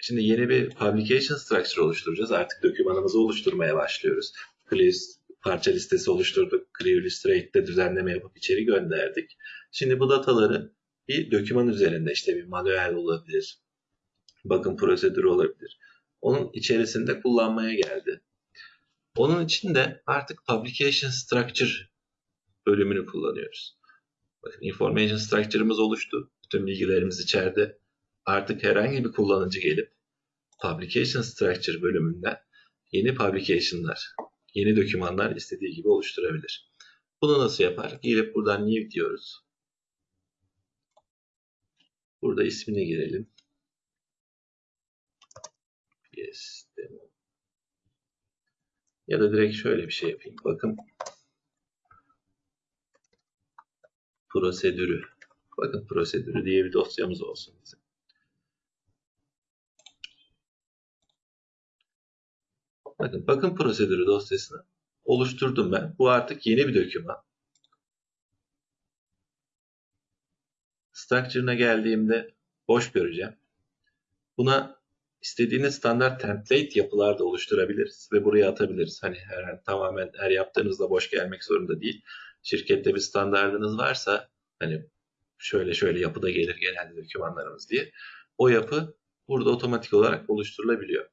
Şimdi yeni bir publication structure oluşturacağız. Artık dokümanımızı oluşturmaya başlıyoruz. Please parça listesi oluşturduk. Creo Illustrate'de düzenleme yapıp içeri gönderdik. Şimdi bu dataları bir doküman üzerinde işte bir manuel olabilir. Bakım prosedürü olabilir. Onun içerisinde kullanmaya geldi. Onun için de artık Publication Structure bölümünü kullanıyoruz. Bakın Information Structure'ımız oluştu. Bütün bilgilerimiz içeride. Artık herhangi bir kullanıcı gelip Publication Structure bölümünden yeni publication'lar yeni dokümanlar istediği gibi oluşturabilir. Bunu nasıl yapar? Gelip buradan new diyoruz. Burada ismini girelim. Yes, demo. Ya da direkt şöyle bir şey yapayım. Bakın prosedürü. Bakın prosedürü diye bir dosyamız olsun bizim. Bakın bakım prosedürü dosyasını oluşturdum ben. Bu artık yeni bir doküman. Structure'ına geldiğimde boş göreceğim. Buna istediğiniz standart template yapılar da oluşturabiliriz ve buraya atabiliriz. Hani her, tamamen her yaptığınızda boş gelmek zorunda değil. Şirkette bir standartınız varsa hani şöyle şöyle yapıda gelir genelde dokümanlarımız diye. O yapı burada otomatik olarak oluşturulabiliyor.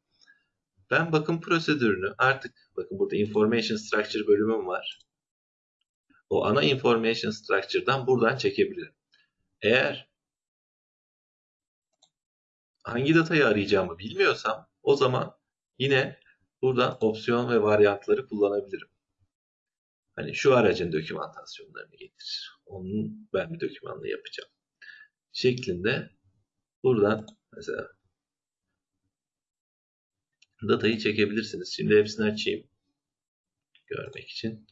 Ben bakım prosedürünü artık bakın burada information structure bölümüm var. O ana information structure'dan buradan çekebilirim. Eğer hangi datayı arayacağımı bilmiyorsam o zaman yine buradan opsiyon ve varyantları kullanabilirim. Hani şu aracın dokümantasyonlarını getir. Onun ben bir dokümanla yapacağım. Şeklinde buradan mesela datayı çekebilirsiniz. Şimdi hepsini açayım. Görmek için.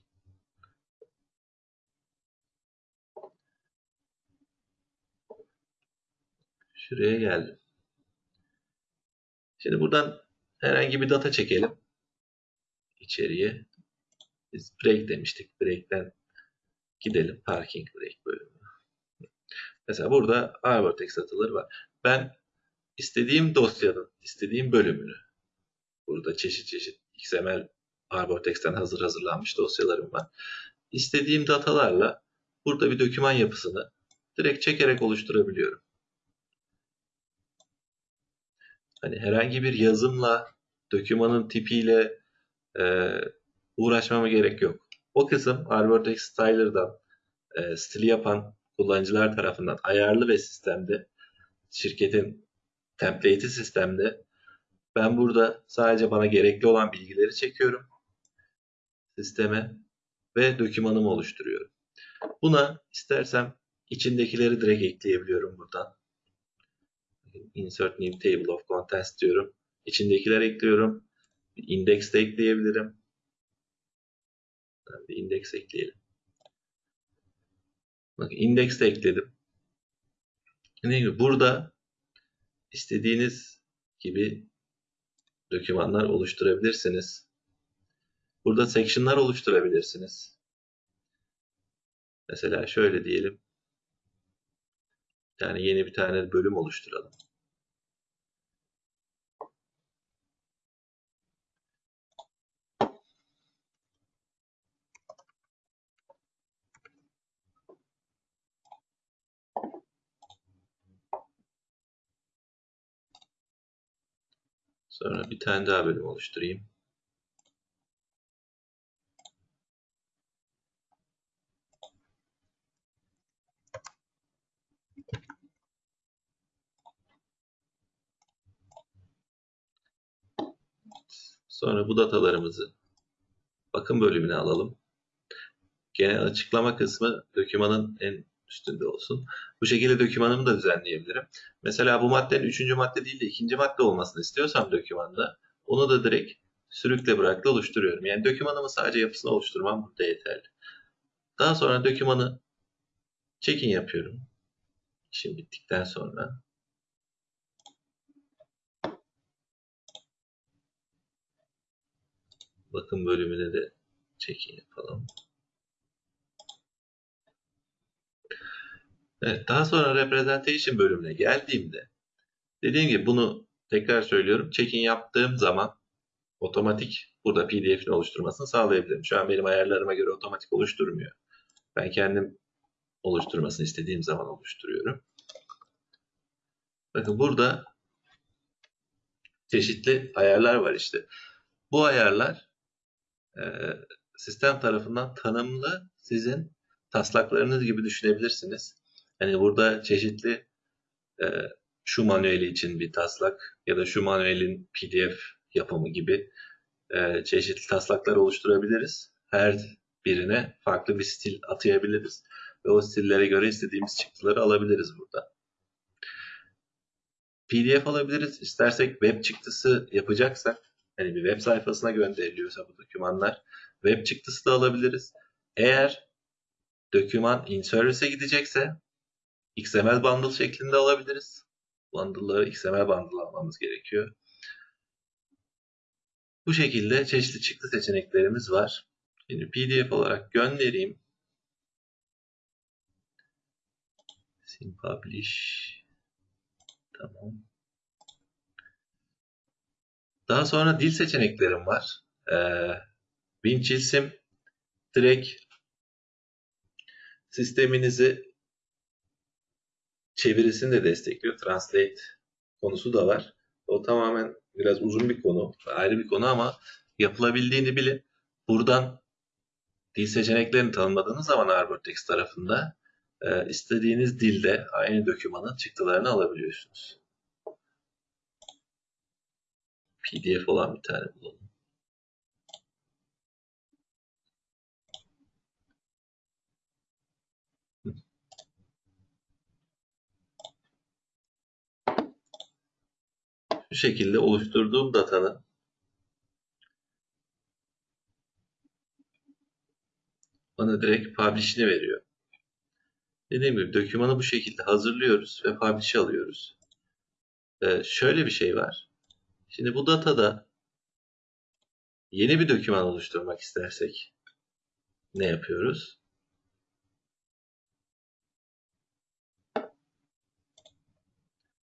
Şuraya geldim. Şimdi buradan herhangi bir data çekelim. içeriye. Biz break demiştik. Break'ten gidelim. Parking break bölümü. Mesela burada Arbortext dataları var. Ben istediğim dosyanın, istediğim bölümünü burada çeşit çeşit XML Arbortex'ten hazır hazırlanmış dosyalarım var. İstediğim datalarla burada bir doküman yapısını direkt çekerek oluşturabiliyorum. Hani herhangi bir yazımla, dokümanın tipiyle e, uğraşmama gerek yok. O kısım Arbortext Styler'dan e, stili yapan kullanıcılar tarafından ayarlı ve sistemde şirketin template'i sistemde ben burada sadece bana gerekli olan bilgileri çekiyorum sisteme ve dokümanımı oluşturuyorum. Buna istersem içindekileri direkt ekleyebiliyorum buradan. Insert new table of contents diyorum. İçindekiler ekliyorum. İndex de ekleyebilirim. Bir index ekleyelim. Bakın index de ekledim. Gibi? Burada istediğiniz gibi dokümanlar oluşturabilirsiniz. Burada section'lar oluşturabilirsiniz. Mesela şöyle diyelim. Yani yeni bir tane bölüm oluşturalım. Sonra bir tane daha bölüm oluşturayım. Sonra bu datalarımızı bakım bölümüne alalım. Genel açıklama kısmı dokümanın en üstünde olsun. Bu şekilde dokümanımı da düzenleyebilirim. Mesela bu maddenin üçüncü madde değil de ikinci madde olmasını istiyorsam dokümanda onu da direkt sürükle bırakla oluşturuyorum. Yani dokümanımı sadece yapısını oluşturmam burada yeterli. Daha sonra dokümanı check-in yapıyorum. İşim bittikten sonra. Bakım bölümüne de check-in yapalım. Evet, daha sonra representation bölümüne geldiğimde dediğim gibi bunu tekrar söylüyorum. Check-in yaptığım zaman otomatik burada PDF'ini oluşturmasını sağlayabilirim. Şu an benim ayarlarıma göre otomatik oluşturmuyor. Ben kendim oluşturmasını istediğim zaman oluşturuyorum. Bakın burada çeşitli ayarlar var işte. Bu ayarlar e, sistem tarafından tanımlı sizin taslaklarınız gibi düşünebilirsiniz. Hani burada çeşitli e, şu manueli için bir taslak ya da şu manuelin PDF yapımı gibi e, çeşitli taslaklar oluşturabiliriz. Her birine farklı bir stil atayabiliriz ve o stillere göre istediğimiz çıktıları alabiliriz burada. PDF alabiliriz. İstersek web çıktısı yapacaksak, hani bir web sayfasına gönderiliyorsa bu dokümanlar, web çıktısı da alabiliriz. Eğer doküman in service'e gidecekse XML bundle şeklinde alabiliriz. Bundle'ları XML bundle almamız gerekiyor. Bu şekilde çeşitli çıktı seçeneklerimiz var. Şimdi PDF olarak göndereyim. Sim publish. Tamam. Daha sonra dil seçeneklerim var. Ee, Winchilsim direkt sisteminizi çevirisini de destekliyor. Translate konusu da var. O tamamen biraz uzun bir konu, ayrı bir konu ama yapılabildiğini bilin. Buradan dil seçeneklerini tanımladığınız zaman Arbortext tarafında e, istediğiniz dilde aynı dokümanın çıktılarını alabiliyorsunuz. PDF olan bir tane bulalım. Bu şekilde oluşturduğum datanın bana direkt publish'ini veriyor. Dediğim gibi dokümanı bu şekilde hazırlıyoruz ve publish'e alıyoruz. Ee, şöyle bir şey var. Şimdi bu datada yeni bir doküman oluşturmak istersek ne yapıyoruz?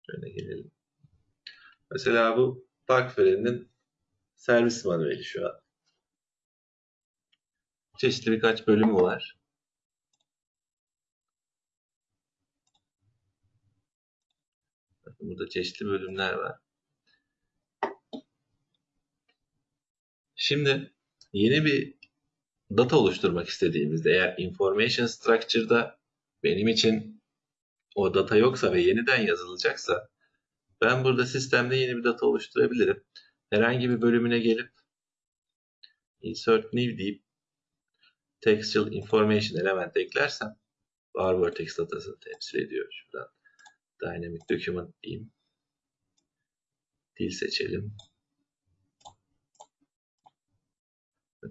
Şöyle gelelim. Mesela bu Bakferi'nin servis manueli şu an. Çeşitli birkaç bölümü var. Burada çeşitli bölümler var. Şimdi yeni bir data oluşturmak istediğimizde eğer information structure'da benim için o data yoksa ve yeniden yazılacaksa ben burada sistemde yeni bir data oluşturabilirim. Herhangi bir bölümüne gelip insert new deyip textual information element eklersem var vertex datasını temsil ediyor. Şuradan dynamic document diyeyim. Dil seçelim.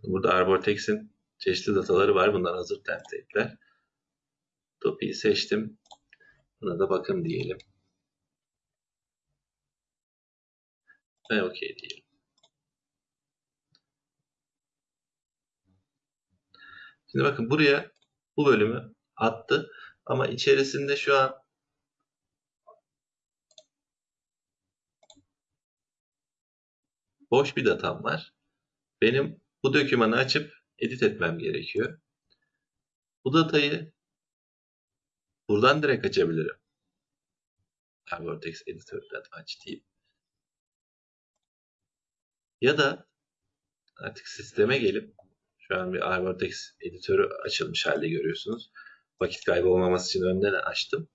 Burada Arbortex'in çeşitli dataları var. Bunlar hazır template'ler. Topi'yi seçtim. Buna da bakın diyelim. Ve OK diyelim. Şimdi bakın buraya bu bölümü attı. Ama içerisinde şu an boş bir datam var. Benim bu dokümanı açıp edit etmem gerekiyor. Bu datayı buradan direkt açabilirim. Vortex editörden aç deyip. Ya da artık sisteme gelip şu an bir Vortex editörü açılmış halde görüyorsunuz. Vakit kaybı olmaması için önden açtım.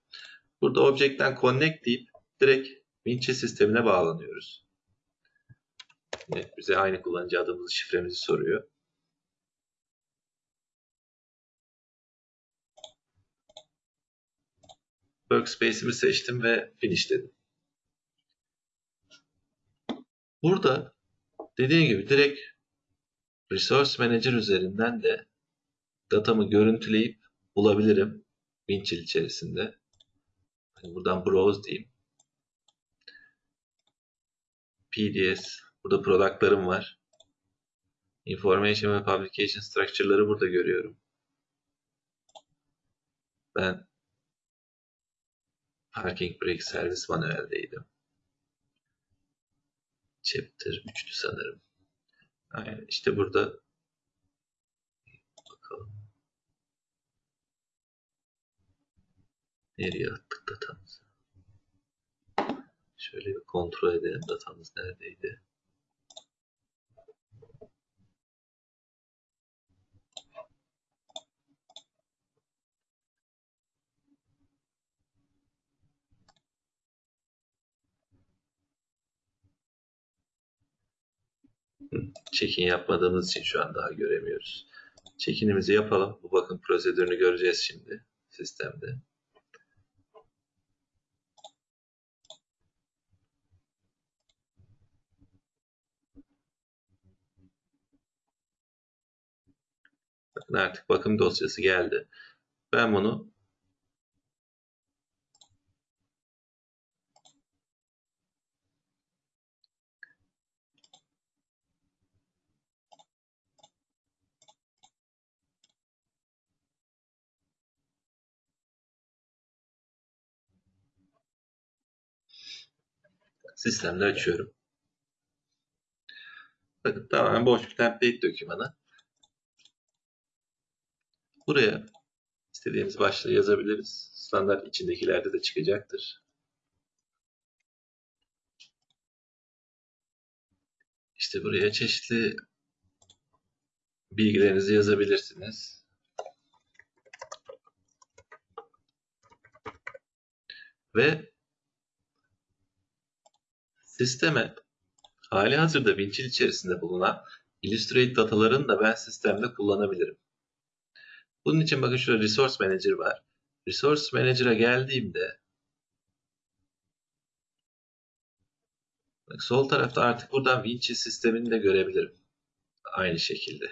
Burada Object'ten Connect deyip direkt Vinci sistemine bağlanıyoruz. Yine bize aynı kullanıcı adımızı, şifremizi soruyor. Workspace'imi seçtim ve finish dedim. Burada dediğim gibi direkt Resource Manager üzerinden de datamı görüntüleyip bulabilirim Winchill içerisinde. Hani buradan browse diyeyim. PDS Burada product'larım var. Information ve publication structure'ları burada görüyorum. Ben Parking Brake Service manueldeydim. Chapter 3'tü sanırım. Aynen işte burada bakalım. Nereye attık datamızı? Şöyle bir kontrol edelim datamız neredeydi? Check-in yapmadığımız için şu an daha göremiyoruz. Check-in'imizi yapalım. Bu bakım prosedürünü göreceğiz şimdi sistemde. Bakın artık bakım dosyası geldi. Ben bunu sistemde açıyorum. Bakın tamamen boş bir template dokümanı. Buraya istediğimiz başlığı yazabiliriz. Standart içindekilerde de çıkacaktır. İşte buraya çeşitli bilgilerinizi yazabilirsiniz. Ve sisteme hali hazırda Winchill içerisinde bulunan Illustrate datalarını da ben sistemde kullanabilirim. Bunun için bakın şurada Resource Manager var. Resource Manager'a geldiğimde bak sol tarafta artık buradan Winchill sistemini de görebilirim. Aynı şekilde.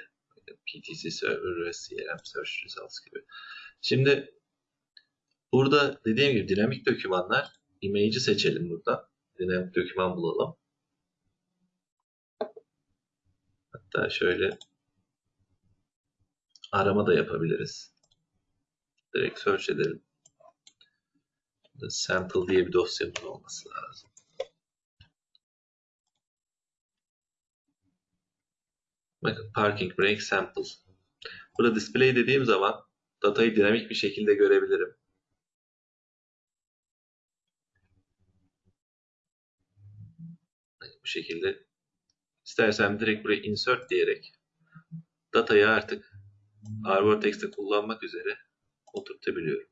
PTC Server ve CRM Search Results gibi. Şimdi burada dediğim gibi dinamik dokümanlar image'i seçelim burada. Dinamik doküman bulalım. Hatta şöyle arama da yapabiliriz. Direkt search edelim. Burada sample diye bir dosyamız olması lazım. Bakın parking brake sample. Burada display dediğim zaman datayı dinamik bir şekilde görebilirim. Bu şekilde istersem direkt buraya insert diyerek datayı artık Arbortex'te kullanmak üzere oturtabiliyorum.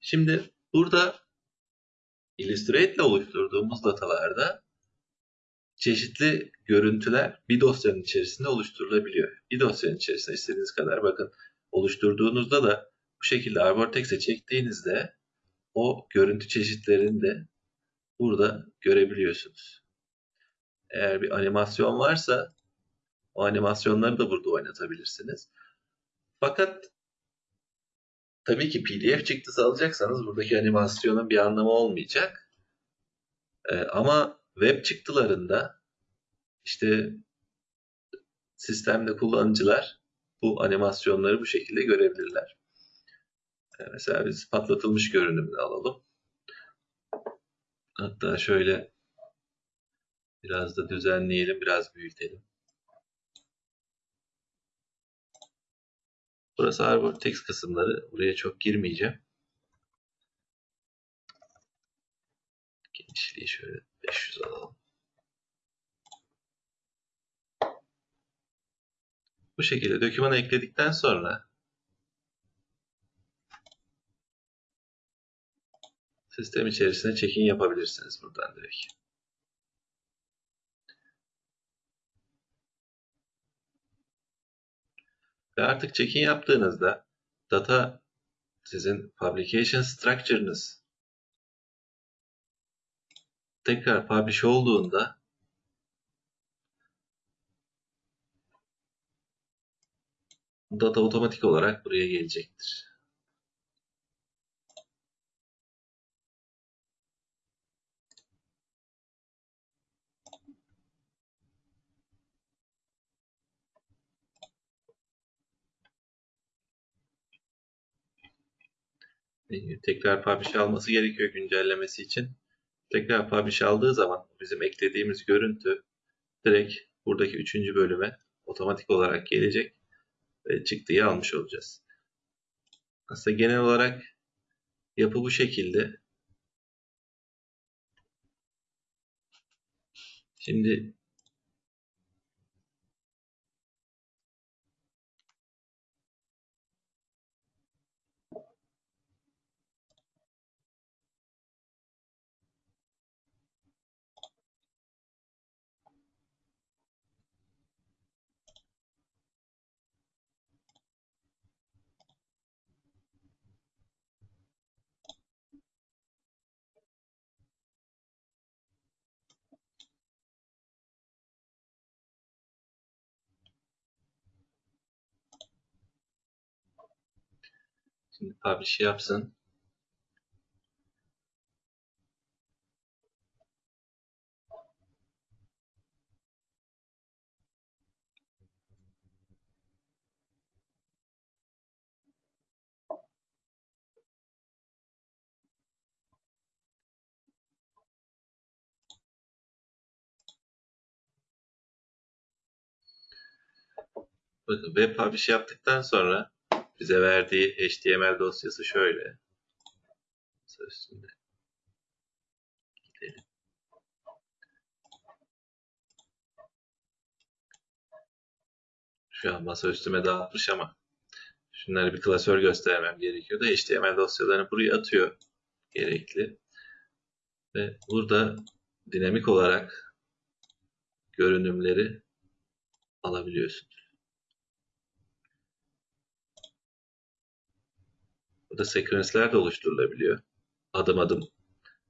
Şimdi burada Illustrate ile oluşturduğumuz datalarda çeşitli görüntüler bir dosyanın içerisinde oluşturulabiliyor. Bir dosyanın içerisinde istediğiniz kadar bakın oluşturduğunuzda da bu şekilde Arbortex'e çektiğinizde o görüntü çeşitlerini de burada görebiliyorsunuz. Eğer bir animasyon varsa o animasyonları da burada oynatabilirsiniz. Fakat tabii ki PDF çıktısı alacaksanız buradaki animasyonun bir anlamı olmayacak. Ee, ama web çıktılarında işte sistemde kullanıcılar bu animasyonları bu şekilde görebilirler. Ee, mesela biz patlatılmış görünümünü alalım. Hatta şöyle biraz da düzenleyelim, biraz büyütelim. Burası Arbor text kısımları. Buraya çok girmeyeceğim. Genişliği şöyle 500 alalım. Bu şekilde dokümanı ekledikten sonra sistem içerisine check-in yapabilirsiniz buradan direkt. Ve artık check-in yaptığınızda data sizin publication structure'ınız tekrar publish olduğunda data otomatik olarak buraya gelecektir. Tekrar publish alması gerekiyor güncellemesi için. Tekrar publish aldığı zaman bizim eklediğimiz görüntü direkt buradaki üçüncü bölüme otomatik olarak gelecek ve çıktıyı almış olacağız. Aslında genel olarak yapı bu şekilde. Şimdi Şimdi publish yapsın. Bakın web publish yaptıktan sonra bize verdiği HTML dosyası şöyle. Üstünde. Gidelim. Şu an masa üstüme dağıtmış ama şunları bir klasör göstermem gerekiyordu. HTML dosyalarını buraya atıyor. Gerekli. Ve burada dinamik olarak görünümleri alabiliyorsunuz. Burada sekvensler de oluşturulabiliyor. Adım adım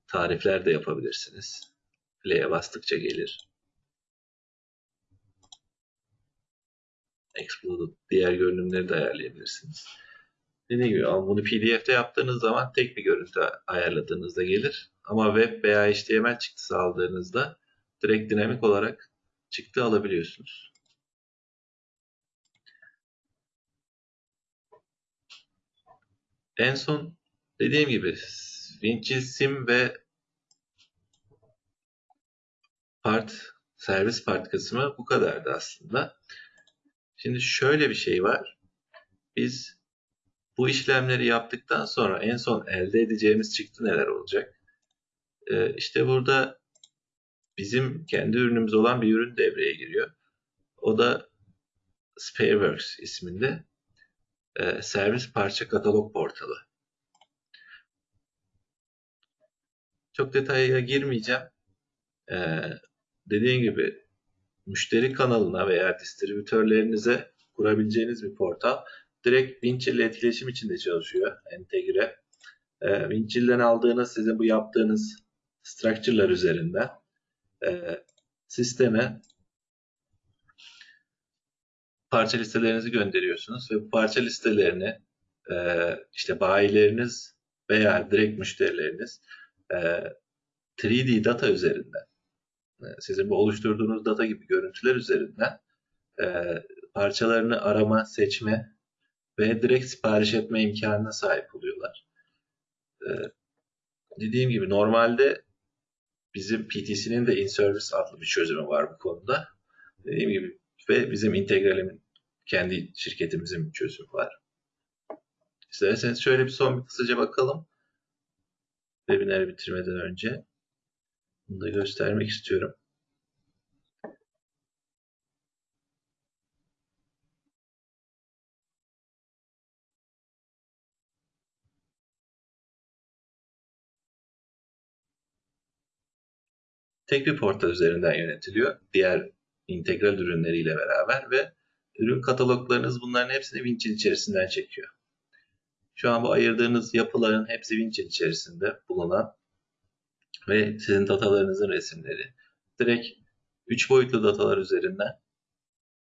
tarifler de yapabilirsiniz. Play'e bastıkça gelir. Exploded diğer görünümleri de ayarlayabilirsiniz. Dediğim gibi ama bunu PDF'de yaptığınız zaman tek bir görüntü ayarladığınızda gelir. Ama web veya HTML çıktısı aldığınızda direkt dinamik olarak çıktı alabiliyorsunuz. En son dediğim gibi Vinci Sim ve part servis part kısmı bu kadardı aslında. Şimdi şöyle bir şey var. Biz bu işlemleri yaptıktan sonra en son elde edeceğimiz çıktı neler olacak? Ee, işte burada bizim kendi ürünümüz olan bir ürün devreye giriyor. O da Spareworks isminde e, servis parça katalog portalı. Çok detaya girmeyeceğim. Ee, dediğim gibi müşteri kanalına veya distribütörlerinize kurabileceğiniz bir portal. Direkt Winchill ile etkileşim içinde çalışıyor. Entegre. E, Winchill'den aldığınız sizin bu yaptığınız structure'lar üzerinden e, sisteme parça listelerinizi gönderiyorsunuz ve bu parça listelerini e, işte bayileriniz veya direkt müşterileriniz e, 3D data üzerinden e, sizin bu oluşturduğunuz data gibi görüntüler üzerinden e, parçalarını arama, seçme ve direkt sipariş etme imkanına sahip oluyorlar. Ee, dediğim gibi normalde bizim PTC'nin de in-service adlı bir çözümü var bu konuda. Dediğim gibi ve bizim integralimin kendi şirketimizin bir çözümü var. İsterseniz şöyle bir son bir kısaca bakalım. Webinarı bitirmeden önce. Bunu da göstermek istiyorum. tek bir portal üzerinden yönetiliyor. Diğer integral ürünleriyle beraber ve ürün kataloglarınız bunların hepsini Winchill içerisinden çekiyor. Şu an bu ayırdığınız yapıların hepsi Winchill içerisinde bulunan ve sizin datalarınızın resimleri. Direkt 3 boyutlu datalar üzerinden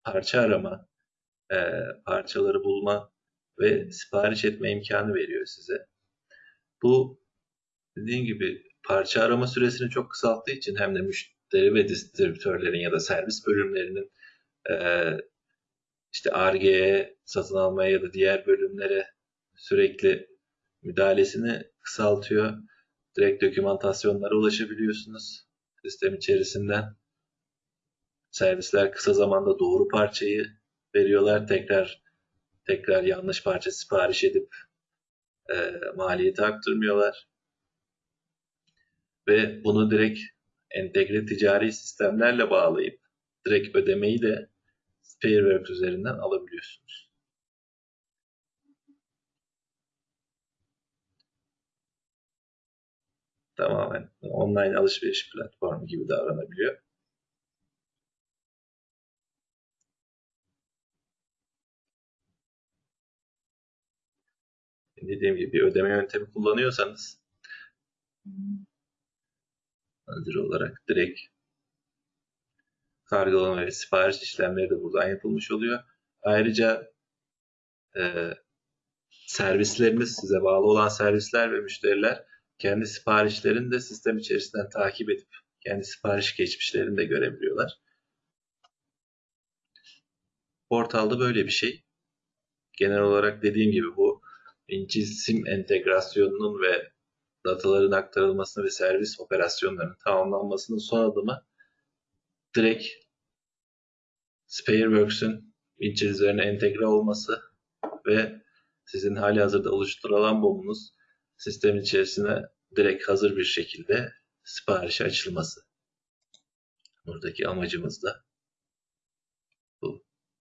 parça arama, e, parçaları bulma ve sipariş etme imkanı veriyor size. Bu dediğim gibi parça arama süresini çok kısalttığı için hem de müşteri ve distribütörlerin ya da servis bölümlerinin e, işte RG'ye satın almaya ya da diğer bölümlere sürekli müdahalesini kısaltıyor. Direkt dokümantasyonlara ulaşabiliyorsunuz sistem içerisinden. Servisler kısa zamanda doğru parçayı veriyorlar. Tekrar tekrar yanlış parça sipariş edip e, maliyeti arttırmıyorlar ve bunu direkt entegre ticari sistemlerle bağlayıp direkt ödemeyi de Spareworks üzerinden alabiliyorsunuz. Tamamen online alışveriş platformu gibi davranabiliyor. Dediğim gibi bir ödeme yöntemi kullanıyorsanız hazır olarak direkt kargolama ve sipariş işlemleri de buradan yapılmış oluyor. Ayrıca e, servislerimiz, size bağlı olan servisler ve müşteriler kendi siparişlerini de sistem içerisinden takip edip kendi sipariş geçmişlerini de görebiliyorlar. Portalda böyle bir şey. Genel olarak dediğim gibi bu inci sim entegrasyonunun ve dataların aktarılmasını ve servis operasyonlarının tamamlanmasının son adımı direkt Spareworks'ün Winchell üzerine entegre olması ve sizin hali hazırda oluşturulan bomunuz sistem içerisine direkt hazır bir şekilde siparişe açılması. Buradaki amacımız da